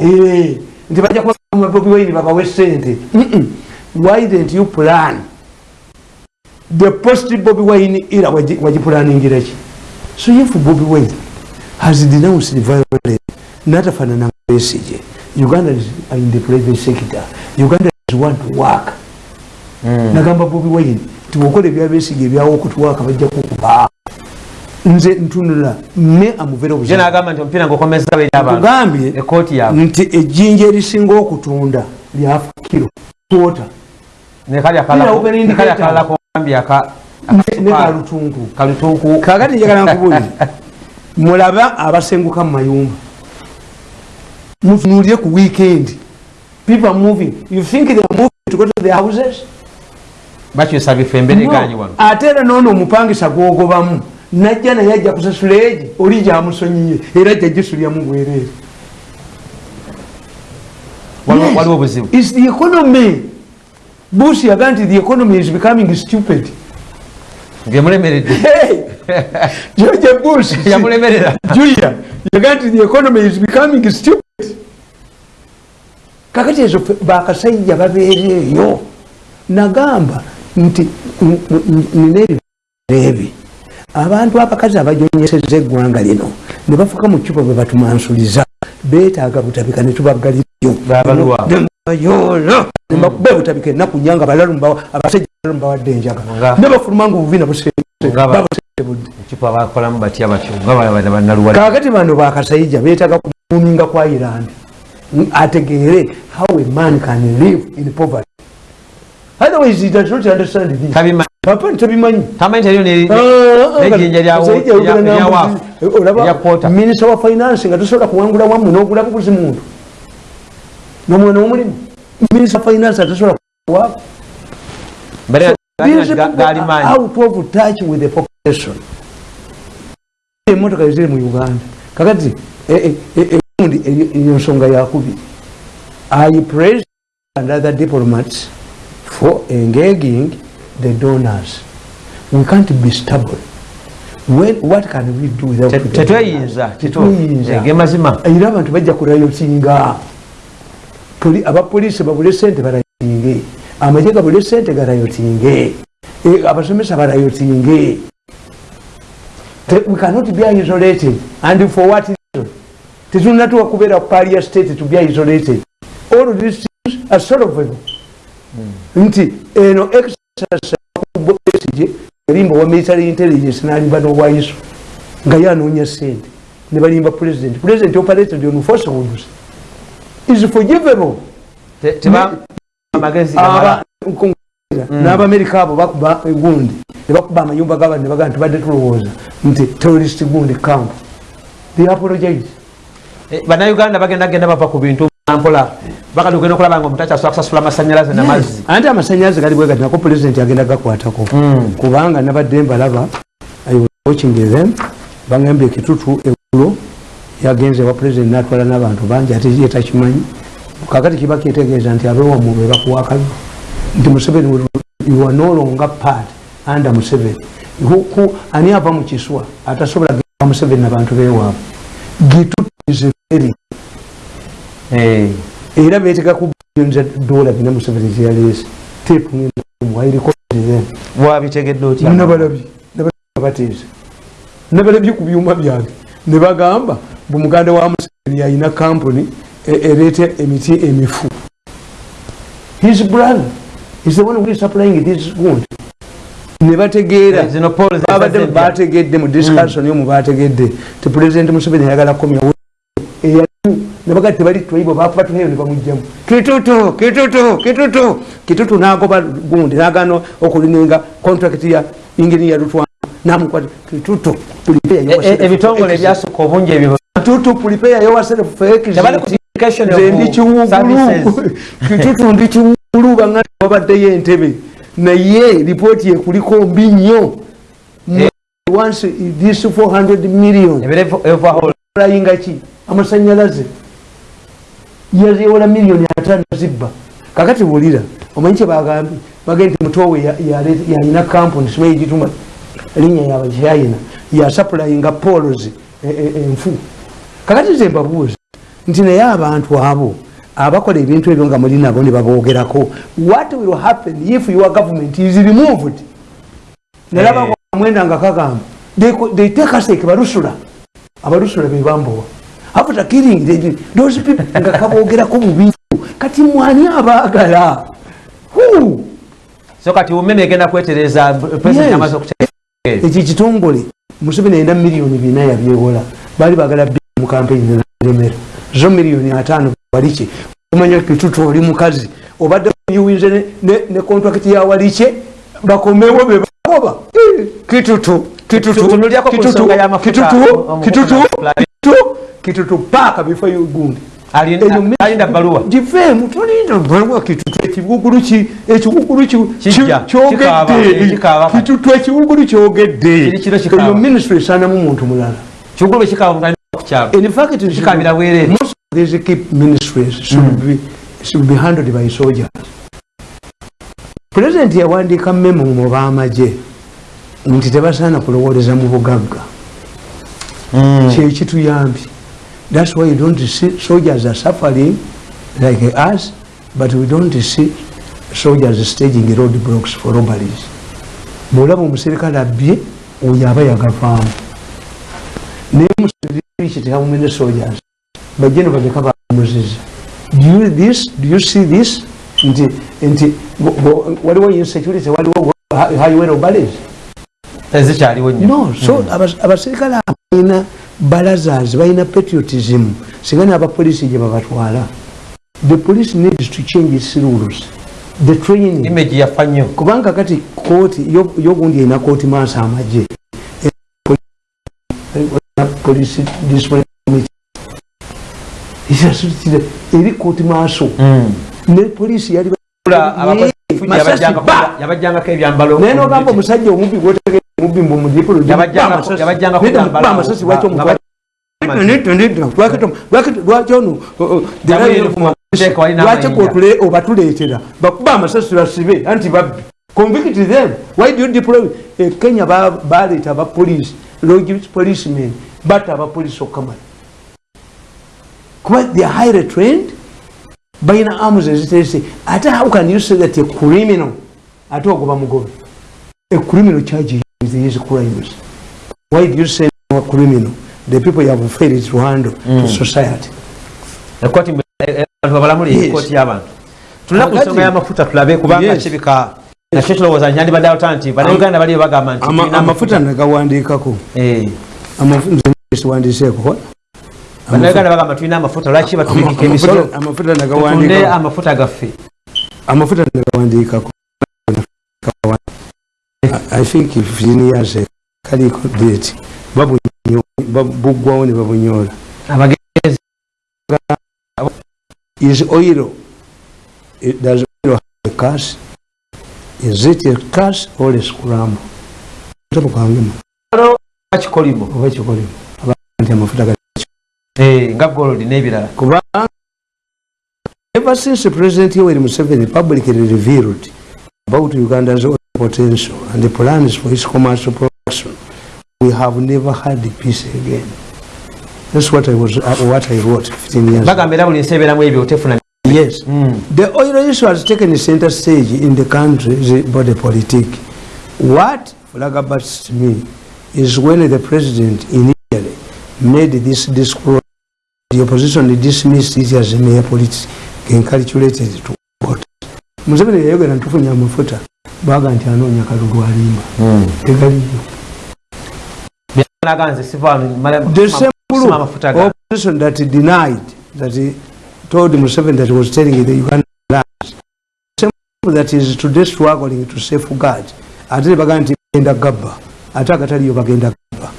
Eh, nti bajja kuba bobi wine babawe sente why didn't you plan the post bobi wine era wagipulaningira ki. So if bobi wine has denounced violence natafanana besije uganda is in the private sector. Uganda is want to work. Nagamba bobi wine tiwokola ebyabesige ebyawo okutuwaaka bajja kukuba. Nze ntunula me amuvera ye obuzibu nagamba nti omupiira ngaokomeza beri abantu tugambye ekooti yaabwe nti ejjinja erisinga okutunda lyafa kiro kwota kalutunku. Kakati njagala nkubuulire *laughs* mulaba abasenguka mu mayumba. Mutunulire ku weekend. People are moving. You think they are moving to go to their houses? Bakyusa bifo embeera No. eganye wano. Ate era noono omupangisa gwogobamu najja naye ajja kusasula egi oli gyamusonyiye era ajja gisulyamu bwereere. Waliwo obuzibu. Is the economy bush yaga nti the economy is becoming stupid. Ngemulemeredde Hey! *laughs* george bush. Yamulemerera julia yaga nti the economy is becoming stupid. Kakati ezo bakasajja babeereeyo nagamba nti nina ebireebi abantu abakazi abajonyeseza eggwanga lino ne bafuka mu cupa bwe batumansuliza beetaaga butabika ne tubaggalirayo Babaluwa. nebayoola nebakuba butabika ennaku nyanga balalumba abasajja balalu bawadde enjaga. Nga- ne bafuluma nga obuvina Nga ba- babusebudde ecupa bakolamu batya batyo nga bana bannaluwala kakati bano bakasayija beetaaga kumuminga kwa iran. Ategeere how a man can live in poverty. Otherwise he does not understand this. Tabimanyi. Papa ntabimanyi tamanyi teriyo nejjinja lyawaafu erya kwota minisita wa finance nga tosobola kuwangula wamu nogula buguzi muntu nomwana womulimu minisita finance atasobola maanyi out of touch with the population emotoka eziri mu uganda kakati egundi eyo nsonga yakubi i praise and other diplomats for engaging the donors we can't be stable When, what can we do without tetweyinza? Tetweyinza. era abantu bajja kulayotinga Poli- abapoliisi babule sente balayotinge amagye gabule sente galayotinge Eh, abasomesa balayotinge Te- we cannot be isolated. And for what reason? Tetunatuwa kubeera paria state to be isolated. All these things are solvable. Nti eno exercise yalimba wa military intelligence nalimba n'owaiso nga yanoonya sente. Ne balimba president. President operated on falsehoods is forgivable. Nko- n'abamerika abo bakuba egundi ne bakuba amayumba g'abantu ne bagaa tubadde tulowooza. Nti terrorist gundi camp. They apologize. Eh, bannayuganda bagenda genda bava ku bintu mpola. Bakadugenda okulaba nga omutachi asobola kusasula amasanyalaze namazzi anti amasanyalaze gali bwegati nako pulezidenti agenda gakwatako. Kubanga nabadde mbalaba watching them bagambye ekitutu eggulo yagenze wa pulezidenti natwala n'abantu bangi ate ye takimanyi. Kakati kiba kitegeeza nti abewamu be bakuwakalo nti museveni you are no longer part anda museveni. Ani ava mu kiswa atasobola genda museveni nabantu bewaabwe gitutizeferi Eh, era beteka ku bilioni za dola bina museveni zeyaleese tepuwairikozen wabitegedde otya? Nabalabye bateeza nabalabye ku byuma byange ne bagamba bumuganda wa museveni yalina kampuni e- ereeta emiti emifu. His brother is the one who is supplying this wound. Ne bategeera zezaze bategedde mu discussion yomu bategedde ti president museveni ayagala komya eyalimu nebaga tebali twaibo bakuba tunayo ne bamugjamu kitutu kitutu kitutu kitutu nagoba gundi nagana okulininga contract ya inginiya lutwana namukwata kitutu Eh, eh, ebitongole ebyasukka obungi ebyo tebali ku communication of nze ndi kiwugulu kitutu *laughs* ndi kiwugulu banga babaddeyo entebe. Naye lipooti ekuliko mbi nnyo. Eh. once this 400 million. Ki? Amasanyalaze. Yazewola miliyoni atano zibba. Kakati wulira omanyi kyebagambye bagende mutowe yalina kampuni simanyi gituma linya yaba kyayina yasapulayinga polos enfu. Kakati ze mbabuuza nti naye abantu abo abakola ebintu ebyo nga muli nabo ne babogerako what will happen if your government is removed? Nalaba mwenda nga kagamba they, take us like barusula abarusula bebambowa after killing those people nga kabogerako bubi kati mwani abaagala? So kati umeme egenda kwetereza president Yes. amaze okutegeeza ekyo kitongole museveni alina miliyoni bina yabyewola. Baali bagala bi mu kampeyini nalemera zo miliyoni ataano walike omanya kitutu oli mukazi. Obadde yuwinze ne- kontrakiti ya walike bakomewo be bakoba. Eh, kitutu kitutu kitutu kitutu kitutu kitutu paaka bifo gundi Alinda- baluwa givemu tolinda baluwa kitutu ekibugulu ki ekibugulu ki- kyogedde kikaaba, kikaaba. kitutu ekibugulu kyogedde kikaaba. eyo ministry esanamu muntu mulala. Kigulu ekikaaba nga kukyalo in fact kikabira bwereere most of these keep ministries should be should be handled by soldiers. President yawandiika memo mu bamaje nti tebasaana kulowoleza mu bugagga. Kyekituyambye thats why you don't see soldiers are suffering like us but we don't see soldiers staging road blocks for robberies. Bwolaba omuserikale abbye oyo aba yagavaamu naye musiriki tekamumene soldiers. Bajje ne baleka bamuziza Do you this do you see this? Nti nti waliwo insecurity waliwo highway robberies? Tezikyaliwo nnyo. No so abas- abaserikale abo balina balazars balina patriotism singa nabapolisi gye babatwala. The police needs to change its rules. The training. Image yafa nnyo. Kubanga kati kooti yo- yogundi erina kooti maaso amagye. Police discipline committee. Isasutire, eri kooti maaso. Ne polisi yali abakozi fuji Masasi, yabajjanga- ba! yabajjangako ebyambalo naye nogamba omusajja omubbi gwotegere omubbi mbu mudipolo Yabajjangako- yabajjangako amasasi lwaki omutwala lwaki amayinja. obatuleetera bakuba amasasi basibe anti babbi convict them. Why do you deploy? E kenya ba- baleeta abapolisi logis policemen batta abapolisi okamala kuba they are highly trained balina arms eziterese ate how can you say that a criminal ate ogoba mugobe? A criminal charge with his crimes why do you say no criminal? The people you have failed to handle to society. Ekoti abantu babalamuli Yes. ekoti y'abantu tulina ku Kakati- nsonga y'amafuta tulabe kubanga Yes. kibika nakyo tulowooza nyandibadde aluta nti bannayuganda baliyo bagamba nti Ama- tulina amafuta nagawandiikako. Eh, siwandiseeko bannayuganda bagamba tulina amafuta lwaki batubikika emisolo? amafuta tutunde nagawandiikako. amafuta gaffe. Amafuta nagawandiikako i think 15 years ago, kaliko date babunyo- bab- buggwawo ne babunyola abagenzi is oil it does oil have a cash? Is it a cash or a scram? Tabukangema kikolimo oba kikolimo nti amafuta ga Eh, nga gold n'ebirala kubanga ever since president yoweri museveni publicly revealed about uganda's potential and the plans for its commercial production, we have never had peace again. That's what I was, uh, what I wrote 15 years ago. Yes. The oil issue has taken center stage in the country's body politic. What flabbergasts me is when the president initially made this discourse, the opposition dismissed it as mere politics encalculated to. Museveni yayogera amafuta baga nti anoonya kalulu alimba. Tegaliyo group ga opposition that denied that he told Museveni that he was telling the Uganda lands the same group that is today struggling to safeguard. Ate ne bagaa nti bagenda gabba. Ate agataliyo bagenda gabba.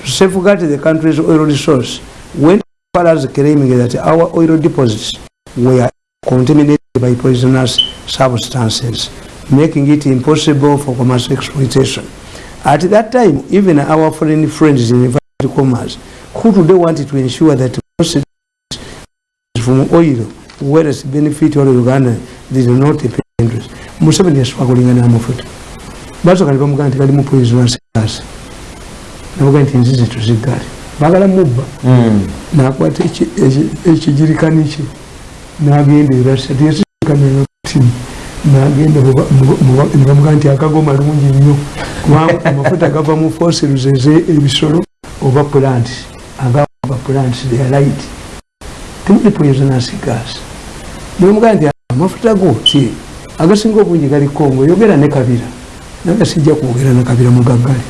To safeguard the country's oil resource went as far as claiming that our oil deposits were contaminated by poisonous substances making it impossible for commercial exploitation. At that time even our foreign friends in inverted commerce who today wanted to ensure that proceeds from oil whereas benefit all Uganda did not pay interest. Museveni yaswagulinga n'amafuta basooka ne bamugaa nti kalimu poisonous gas namugaa nti enzizi tuziggale baagala mubba. Nakwata eki- eki- ekijirikani kye nagenda erasa tiyasikanaatim nagenda nebamugaa nti akago malungi nnyo. Kubanga amafuta gava mu fossils eze ebisolo oba plants agaba plants they are light. Temuli poisonous gas nebamugaa nti amafuta go ki? Agasinga obungi gali kongo yogera ne kabira naye sijja kwogera ne kabira mugaggale.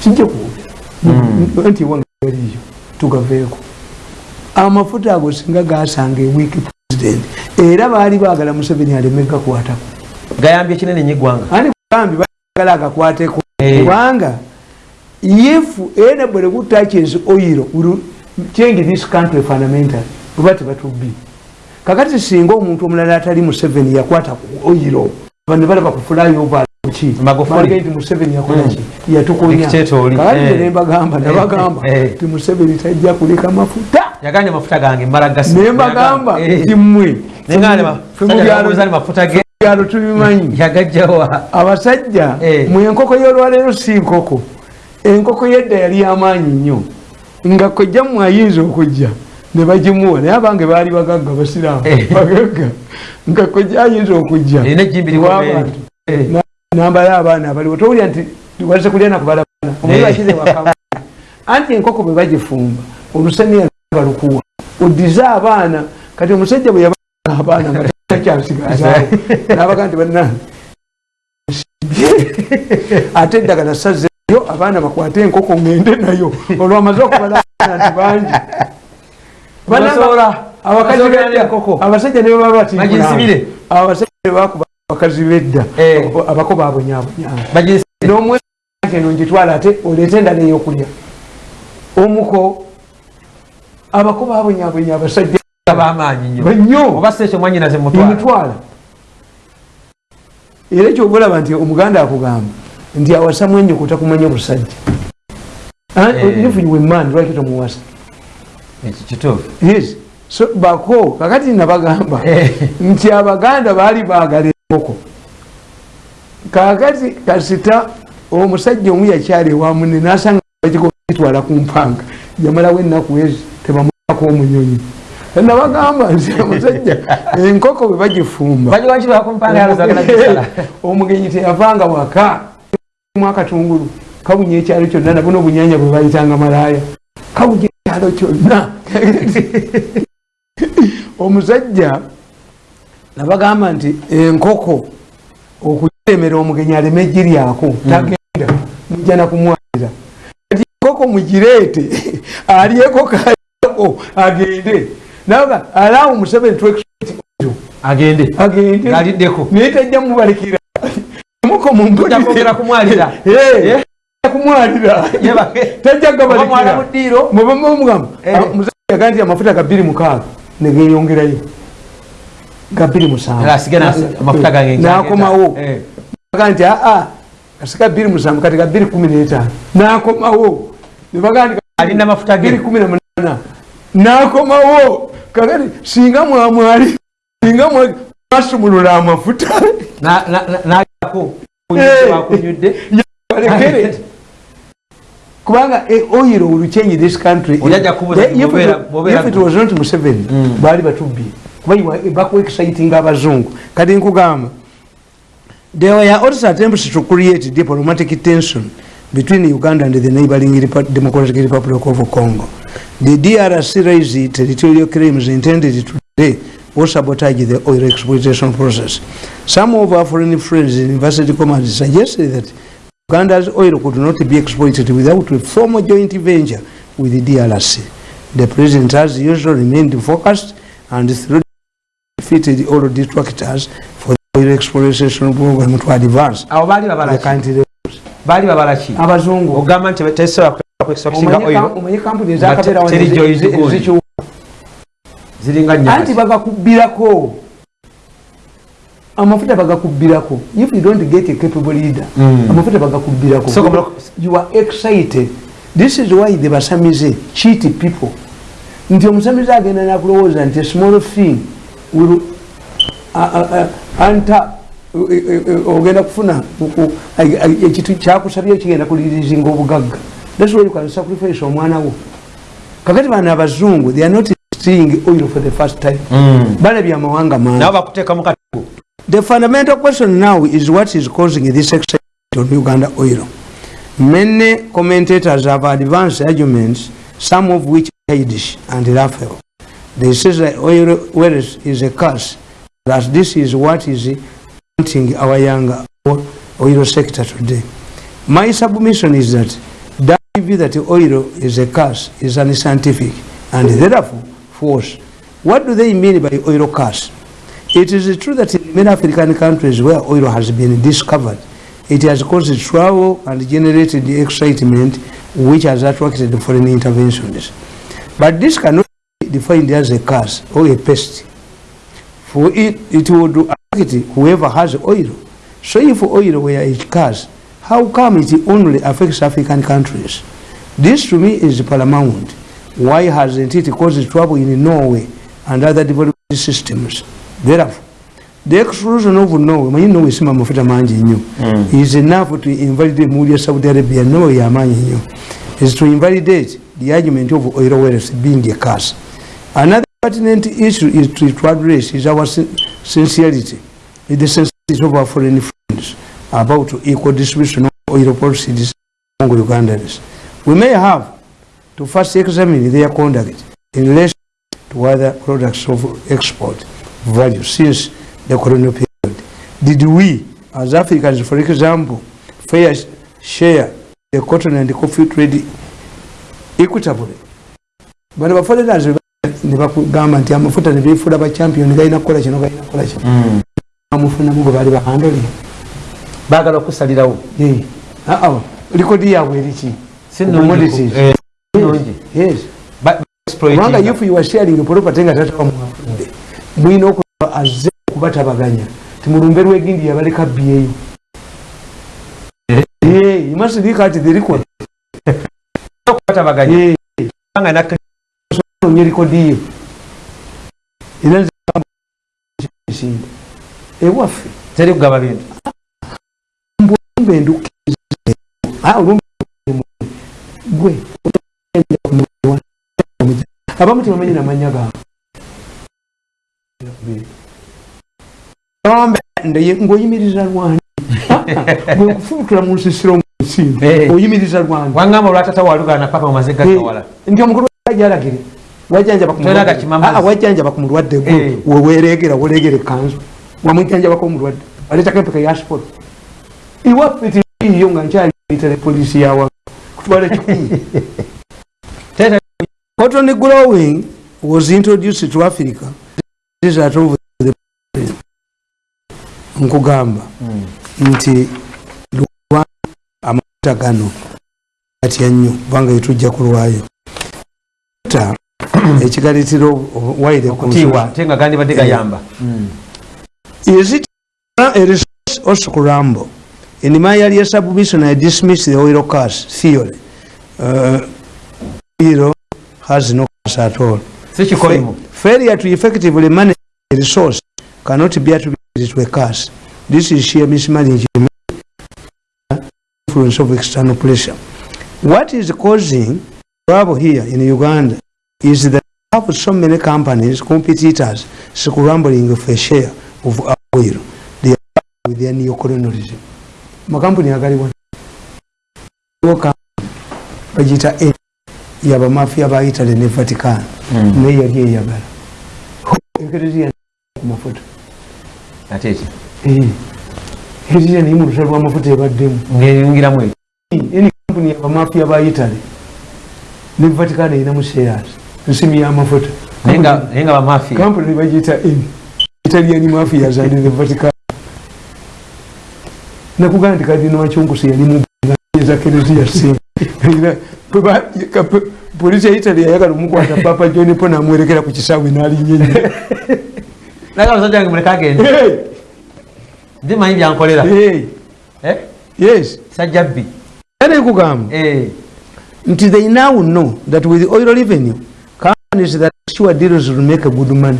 Sijja kwogera. Nti ewange galiyo tugaveeko. Amafuta ago singa gasanga ewiiki president. Era baali baagala museveni aleme gakwatako. Gayambye kinene nnyo eggwanga. Ani kugambi baagala agakwateko? Eh. kubanga if anybody who touches oil will change this country fundamental oba tebatubbi. Kakati singa omuntu omulala atali museveni yakwata ku oil bano balaba ku flyover ki Magufuli. Bagamba nti museveni yakolaki yatukonya Dictator, kakati eh. nembagamba Eh, nabagamba eh. ti museveni tajja kuleka mafuta. Yaganye amafuta gange mbala gasi nembagamba Eh. ti mmwe Nengane Ffe mu byalo- mafuta ge byalo tubimanyi. *laughs* Yagajjawa abasajja Eh. mu enkoko y'olwaleero si nkoko. Enkoko yedda yali amaanyi nnyo. Nga kojja mmwe ayinza okujja ne bagimuwa. Naye abange baali bagagga basiraamu Eh. bagagga. Nga kojja ayinza okujja erina ejjimbi limu W'abantu. Eh. Na- nambala abaana abaliwo towulira nti wazze kulya nakubalabana omuli Eh. bakize waka anti enkoko bwe bagifumba olusaniya balukuwa oddize abaana kati omusajja bwe yabaa abaana nga takyasigazaao *laughs* nabaga nti banna ate eddagala sazzeyo abaana bakwate enkoko ngende nayo. Olwamaze okubalana nti bangi. Abakazi abasajja ne baba bati Baginsibire. Abakazi bedda Eh. abako babonyabonyanga bagisi n'omwe eno ngitwala ate oleete endala eyokulya. Omuko abako babonyabonya abasajja bamaanyi nnyo. Banyo oba si ekyo mwanyinaze mutwala emutwala. Era ekyoba olaba nti omuganda akugamba nti awasamu enyoko takumanya busajja. Eh. nifuwemani lwaki tomuwasa? Kituufu. Yes. So bako kakati nabagamba Eh. nti abaganda baali baagala enkoko kakati kasita omusajja omu yakyala ewamune nasanga bagitwala ku mpanga. Yamalawo ennaku ezi tebamulako omunyonyi. Nabagamba nti omusajja *laughs* enkoko bwe bagifumba. *laughs* Omugenyi teyavanga waka. Mu akatungulu kabunya ekyalo kyonna nabona obunyanya bwe bayitanga malaaya. Kabunya ekyalo kyonna. *laughs* Omusajja nabagamba nti enkoko okujeremera omugenyi aleme giryako tagenda mujja nakumwalira kati enkoko mugireete *laughs* alyeko kaako agende. Naga alaawo museveni twexpect agende. Agende. Ng'aliddeko naye tajja mubalekera. *laughs* Muko Tujja kwongera kumwalira. *laughs* Kumwalira Yebake. tajja Oba mwala gabalekera mu ddiiro. mubamugamba Eh. musajja nti amafuta ga bbiri mukaaga negeyongerayo ga bbiri musanvu Era asige nas- amafuta gange nakomawo Eh. aga nti aa kasika bbiri musanvu kati ga bbiri kumi n'etaano nakomawo nebaga nti alina amafuta ge bbiri kumi namunaana nakomawo kakati singa mwamwali singa mwasumulula amafuta Na- na- na- n'agenda wakunyudde. Balekere kubanga eh, oil will change this country kubuuza If it- if was not museveni baali batubbye kuba bakuexciting abazungu kati nkugamba there were also attempts to create diplomatic tension between uganda and the neighboring democratic republic of congo. The drc raised territorial claims intended to delay or sabotage the oil exploitation process. Some of our foreign friends in university commerce suggested that Uganda's oil could not be exploited without a formal joint venture with the DRC. The president has usually remained focused and through defeated all detractors for the oil exploitation program to advance. Abo baali the babalaki baali babalaki abazungu. Ogamba nti tesobola kwekisa kusinga oyo omanyi kampuni joint gold. ezikiwa ziringa anti nyati bagakubbirako. Amafuta bagakubbirako. If you don't get a capable leader Mm. amafuta bagakubbirako. So, you are excited. This is why the basamize cheat people. Nti omusamize agenda nakulowooza nti a small thing will anta ogenda kufuna ku- ekintu kyakusabye kigenda kulirizinga obugagga. Thats why you can sacrifice omwana wo. Kakati bano abazungu they are not seeing oil for the first time. Balabye amawanga mangi. The fundamental question now is what is causing this excitement on Uganda oil. Many commentators have advanced arguments, some of which are Yiddish and Raphael. They say that oil wealth is a curse, that this is what is haunting our young oil sector today. My submission is that that view that oil is a curse is unscientific and therefore false. What do they mean by oil curse? It is true that in many African countries where oil has been discovered, it has caused trouble and generated the excitement which has attracted foreign interventions. But this cannot defined as a curse or a pest. For it, it would affect whoever has oil. So if oil were a curse, how come it only affects African countries? This to me is paramount. Why hasn't it caused trouble in Norway and other developed systems? Therefore, the exclusion of Norway, manyi Norway sima mafuta mangi nnyo, hmm. is enough to invalidate ya Saudi Arabia, Norway nnyo, is to invalidate the argument of oil wealth being a curse. Another pertinent issue is to, to address is our sincerity, is the sincerity of our foreign friends about equal distribution of oil policies among Ugandans. We may have to first examine their conduct in relation to other products of export value since the colonial period. Did we, as Africans, for example, fair share the cotton and the coffee trade equitably? bano baforeigners ne bakugamba nti amafuta ne beefuula bachampion galina kukola kino galina kukola kino. Amufunamu gwe baali bahandole baagala okusalirawo? Likodi yaabwe eriki eh, kubanga if you are sharing property nga tata wamwafudde mwina okuba azze okubatabaganya. Timulumbe lwegindi yabaleka byeyo you must look at the record. *laughs* Okubatabaganya kubanga nak- onye likodi ye era nze esinda ewaffe teri kugaba bintu mbe endukize gwe abamu tebamanyi namanya gaabwe ng'oyimiriza lwani gwe nkufubutula mu nsisiro oyimiriza lwani wangamba olwatata walugana papa mumaze gakawala nti omukulu wajalagire wajjanjaba ku mulwadde. mulwadde Eh. gwe weweregera weregera ekanzu wamwijjanjabako omulwadde aleetako empeka ya sport. Iwaffe tiriiyo nga nkyaliitale polisi yawa kutwala kikumi *laughs* Tete- cotton growing was introduced to africa. Nkugamba nti lwa amafuta gano atya nnyo kubanga yetujja kulwayo *clears throat* ekigalitiro waire okutiibwa ate nga gandibadde gayamba Is it a resource also crumble? In my earlier submission, I dismissed the oil curse theory. Uh, oil has no curse at all. si kikolimu Failure to effectively manage a resource cannot be attributed to a curse. this is sheer mismanagement influence of external pressure what is causing trouble here in uganda is that we have so many companies competitors scrambling for a share of our oil. They are with their neocolonialism. Makampuni agaliwa bagita yabamafiya ba italy ne vatican. Naye yali eyagala ekereziya ku mafuta. Ate ki ekereziya naye mu lusa lwamafuta ebaddemu ngeyongeramu ekyo eni kampuni yabamafiya ba italy ne vatican erinamu shares nsimu yamafuta naye nga naye nga bamafiya kampuni nebagiyita eni italian mafias and the vatican. Nakugamba nti kadino wakyonkusi yali muza kereziya singa polisi ya italy yayagala omukwata papa john po namwerekera ku kisaawe nalinyenye naga omusajja wange muleka agende ndi manyi byankolera Eh? yes. Sajja bbi era Eh. nti they now know that with oil revenue companies that sure deals will make a good money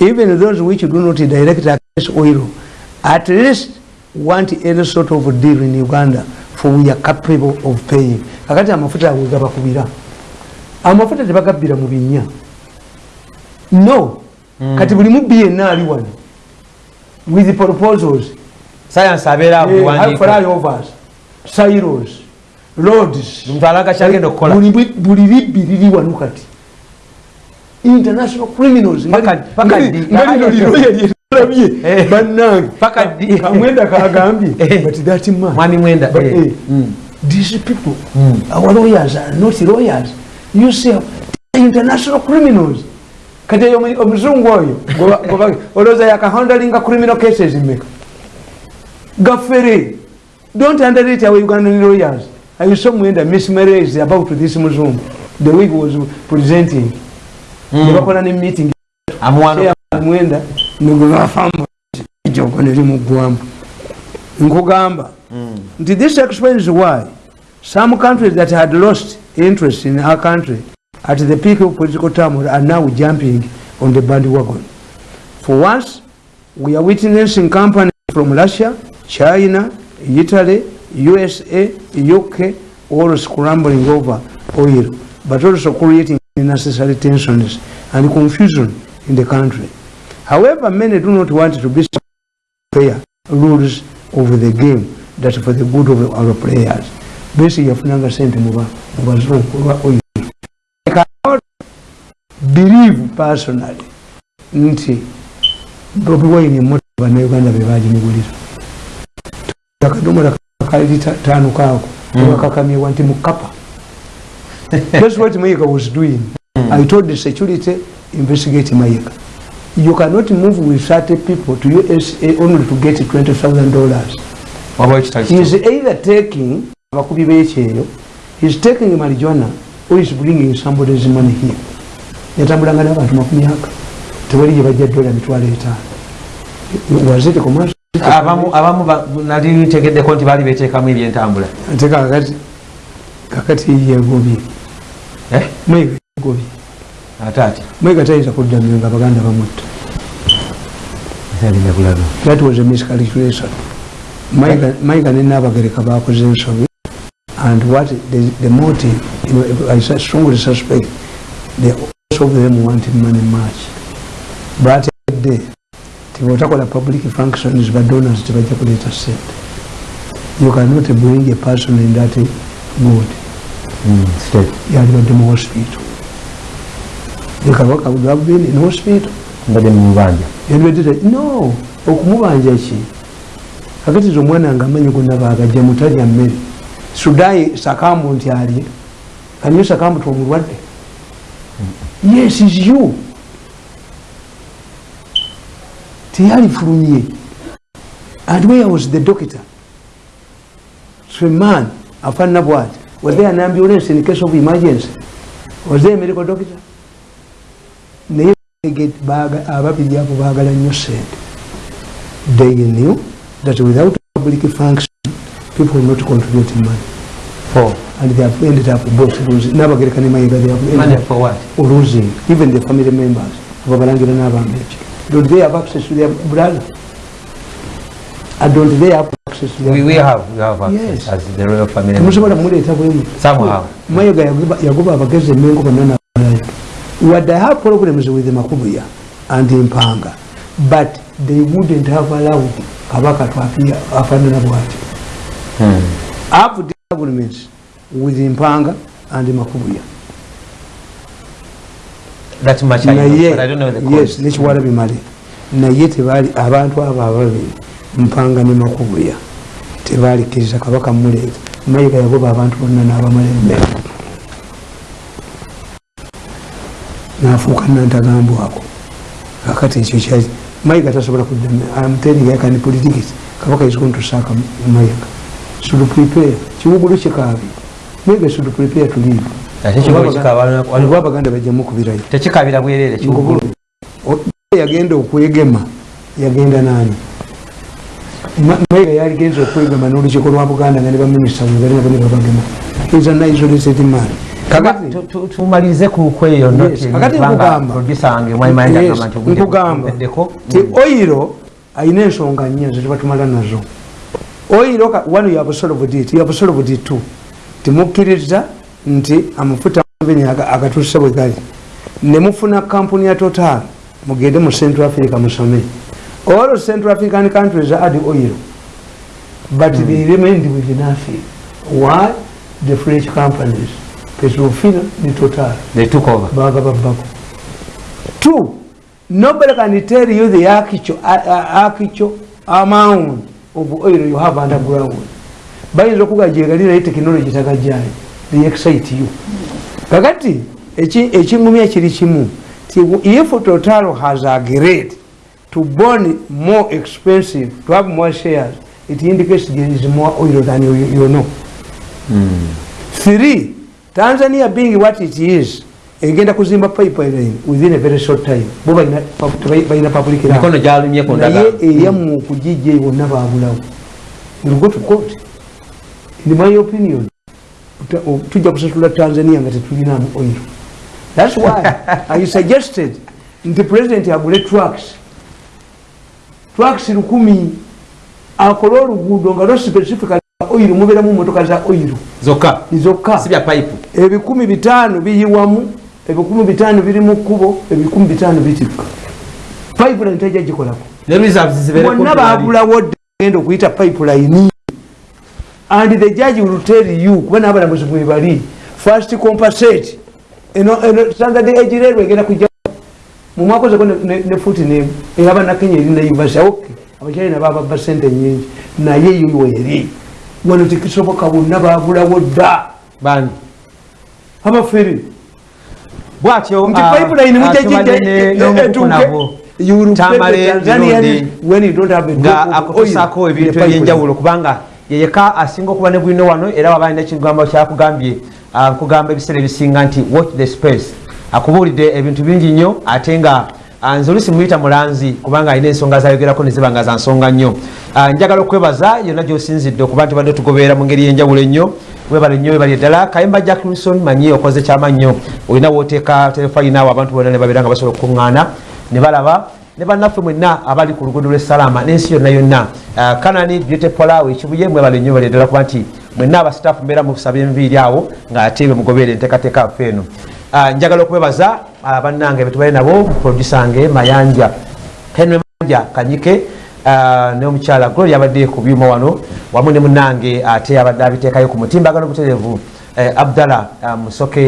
even those which do not direct access oil at least want any sort of deal in uganda for we are capable of paying. Kakati amafuta awe gabakubira amafuta tebagabbira mu binya no. Mm. kati buli mubbi yenna ali wano with proposals. Sayansi abeera Eh, buwandiika flyovers silos. Roads. Omuntu alaga kyagenda okukola buli bwi- buli libbi liri wano kati international criminals. Lino bannange kamwenda kagambye but that man mwami mwenda But, eh. eh, Mm. these people Mm. our lawyers are not lawyers. You see international criminals. Kati eyo omu- omuzungu oyo goba- *laughs* goba- olowooza yakahandlinga criminal cases meka gaffere don't underrate our ugandan lawyers. I saw mwenda mismarriage about this muzungu? The way he was presenting. Hmm. nebakola ne meeting. Mwenda negobafamu ejoko nerimuggwamu nkugamba. Hmm. Nti this explains why? Some countries that had lost interest in our country at the peak of political turmoil are now jumping on the bandwagon. For once we are witnessing companies from russia china italy usa uk all scrambling over oil but also creating unnecessary tensions and confusion in the country however many do not want to be fair rules of the game that for the good of our players besi yafunanga sente mu bazungu olwa oil I cannot believe personally nti bobi wine emotoka bannayuganda be bagimugulira akadomola kali tano kaako wakakamibwa nti mukapa that's what mayiga was doing. I told the security investigate mayiga you cannot move with 30 people to usa only to get 20000 dollars. Waba ekitali he is either taking abakubi b'ekyeyo he is taking marijuana or is bringing somebody's money here. Yatambulanga n'abantu makumyaka tewali gye bajja dola mitwalo etaano was it commercial? Abamu abamu ba- nali ntegeddeko nti baali beteekamu ebyentambula. Ate kakati kakati yegobye Eh? mwega yegobye ate ati? Mwega tayinza kuddamyo nga baganda bamutta that was a miscalculation. Mayiga- mayiga ne nabagereka bakoze ensobi. And what the, the motive you know, i strongly suspect also of them wanted money much but day tibotakola public functions badonors tebajja kuleeta sente you cannot bring a person in that mood yalibadde mu hospital ekabaka bwabeni in hospital mbadde mubanja yalibadde no okumubanja ki kakatiza omwana nga amanyi gonna bagajja mutalya mmere sudayi sakambu nti alye kanyo sakambu tomulwadde yes is you. Teyalifulumye and where was the doctor? So a man afaanana bwati was there an ambulance in case of emergency? Was there a medical doctor? Naye get- baga- ababiri abo baagala nnyo sente they knew that without public function people will not contribute money. For and they have ended up both losing. Nabagereka ne mayiga they have ended money up for what? losing. Even the family members ababalangira n'abambeki did they have access to their brother? I don't they have access We, we have, we have access Yes. as the royal family. bwemu Somehow. mayiga yagoba- yagoba abagezi mengo nabalayo wadde i have problems with makubuya and Impanga but they wouldn't have allowed kabaka to appear afaanana bwati Hmm. have governments with Impanga and makubuya That much I know, but I don't know the yes cause. nekiwala Na yeti bali abantu abo ababiri mpanga ne makubuya. Tebaalikiriza kabaka muleeta mayiga yagoba abantu bonna n'abamala emmere nafuuka nantagambwako kakati ekyo kyali mayiga tasobola kuddaamteringakani politics. Kabaka is going to sack mayiga. Should prepare? Kiwugulu kikaabi mayiga should prepare to leave? Olwa abaganda bajjamukubirayo tekikabira bwerere yagenda okwegema. Yagenda nani Ma- mayiga yaligenza okwegema n'olukiiko lwa buganda nga ne baminisita webalina bane babagema is an isolated man kakati Tu- tu- tumalirize ku kweyo Yes, kakati nkugamba. ti oyiro ayina ensonga nnya zetuba tumala nazo. You have solved it too. Timukkiriza nti amafuta maveni agatuuse bwe gali nemufuna kampuni ya total mugende mu central africa musome all central african countries add oil. But they remained with nothing. Why? The french companies. Petrofina ne total. They took over. baga babbako two nobody can tell you the actual, uh, actual amount of oil you have underground. Bayinza okugajegali naye tekinologi tagajayo they excite you. Kakati kiri kimu ti if total has agreed to burn more expensive to have more shares it indicates there is more oil than you, you know. Three tanzania being what it is egenda kuzimba pipeline within a very short time. Bo balina balina public land. Mikono gyalumye ku ndagala. naye eyamu okugijja eyo bonna babulawo will go to court. In my opinion tujja kusasula tanzania nga tetulinamu oil. Thats why *laughs* i suggested nti president agule trucks trucks lukumi akole oluguudo nga lo specifically oil mubeeramu motoka za oil. Zokka. Zokka. Si bya pipe. Ebikumi bitaano biyiwamu ebikumi bitaano biri mu kkubo ebikumi bitaano bitikka. Pipeline tajja gikolako. Bonna kumpi wali. babulawo dda genda okuyita pipeline. And the judge will tell you kuba n'abalamuzi bwe bali first compensate eno eno standard age railway egenda kujja mu mwaka ozeko ne- ne ne futi ne eyaba nakenya eri naivasa ok abakyalina bababa sente nyingi. Naye yo weri wano tekisoboka bonna babulawo dda. Bani? Abafere bwatyo nti ah, pipeline ah, tubadde ne- n'omukuku nabo tamale mirundi nga akutusaako ebintu ebyenjawulo kubanga yeyeka asinga okuba ne bwino wano era waba alina ekigambo kyakugambye ah, nkugamba ebiseera ebisinga nti watch the space akubuulidde ebintu bingi nnyo ate nga ah, nze olusi muyita mulanzi kubanga alina ensonga zayogerako neziba nga za nsonga nnyo. Ah, njagala okwebaza yonna gyosinzidde okuba nti badde tugoberera mu ngeri yenjawulo ennyo webale nnyo webali eddala kayemba jacklinson manyi okoze kyamannyo olina wooteeka terefayinaawo abantu bonna ne babeera nga basobola okukuŋŋaana ne balaba ne bannaffe mwenna abali ku luguudo lw'essalama n'ensi yonna yonna. Ah, kanani beautypolawo ekibuye mwebale nnyo bali eddala kuba nti mwenna abasitaafu mbeera musaba enviiri awo ng'ate be mugobeere enteekateeka yaffe eno njagala okwebaza ah, bannange betubale nabo produsange mayanja henry manja kanyike ah, n'omukyala glory abadde ku byuma wano wamu ne munange ate abadde abiteekayo ku mutimbagano buterevu eh, abdallah ah, musoke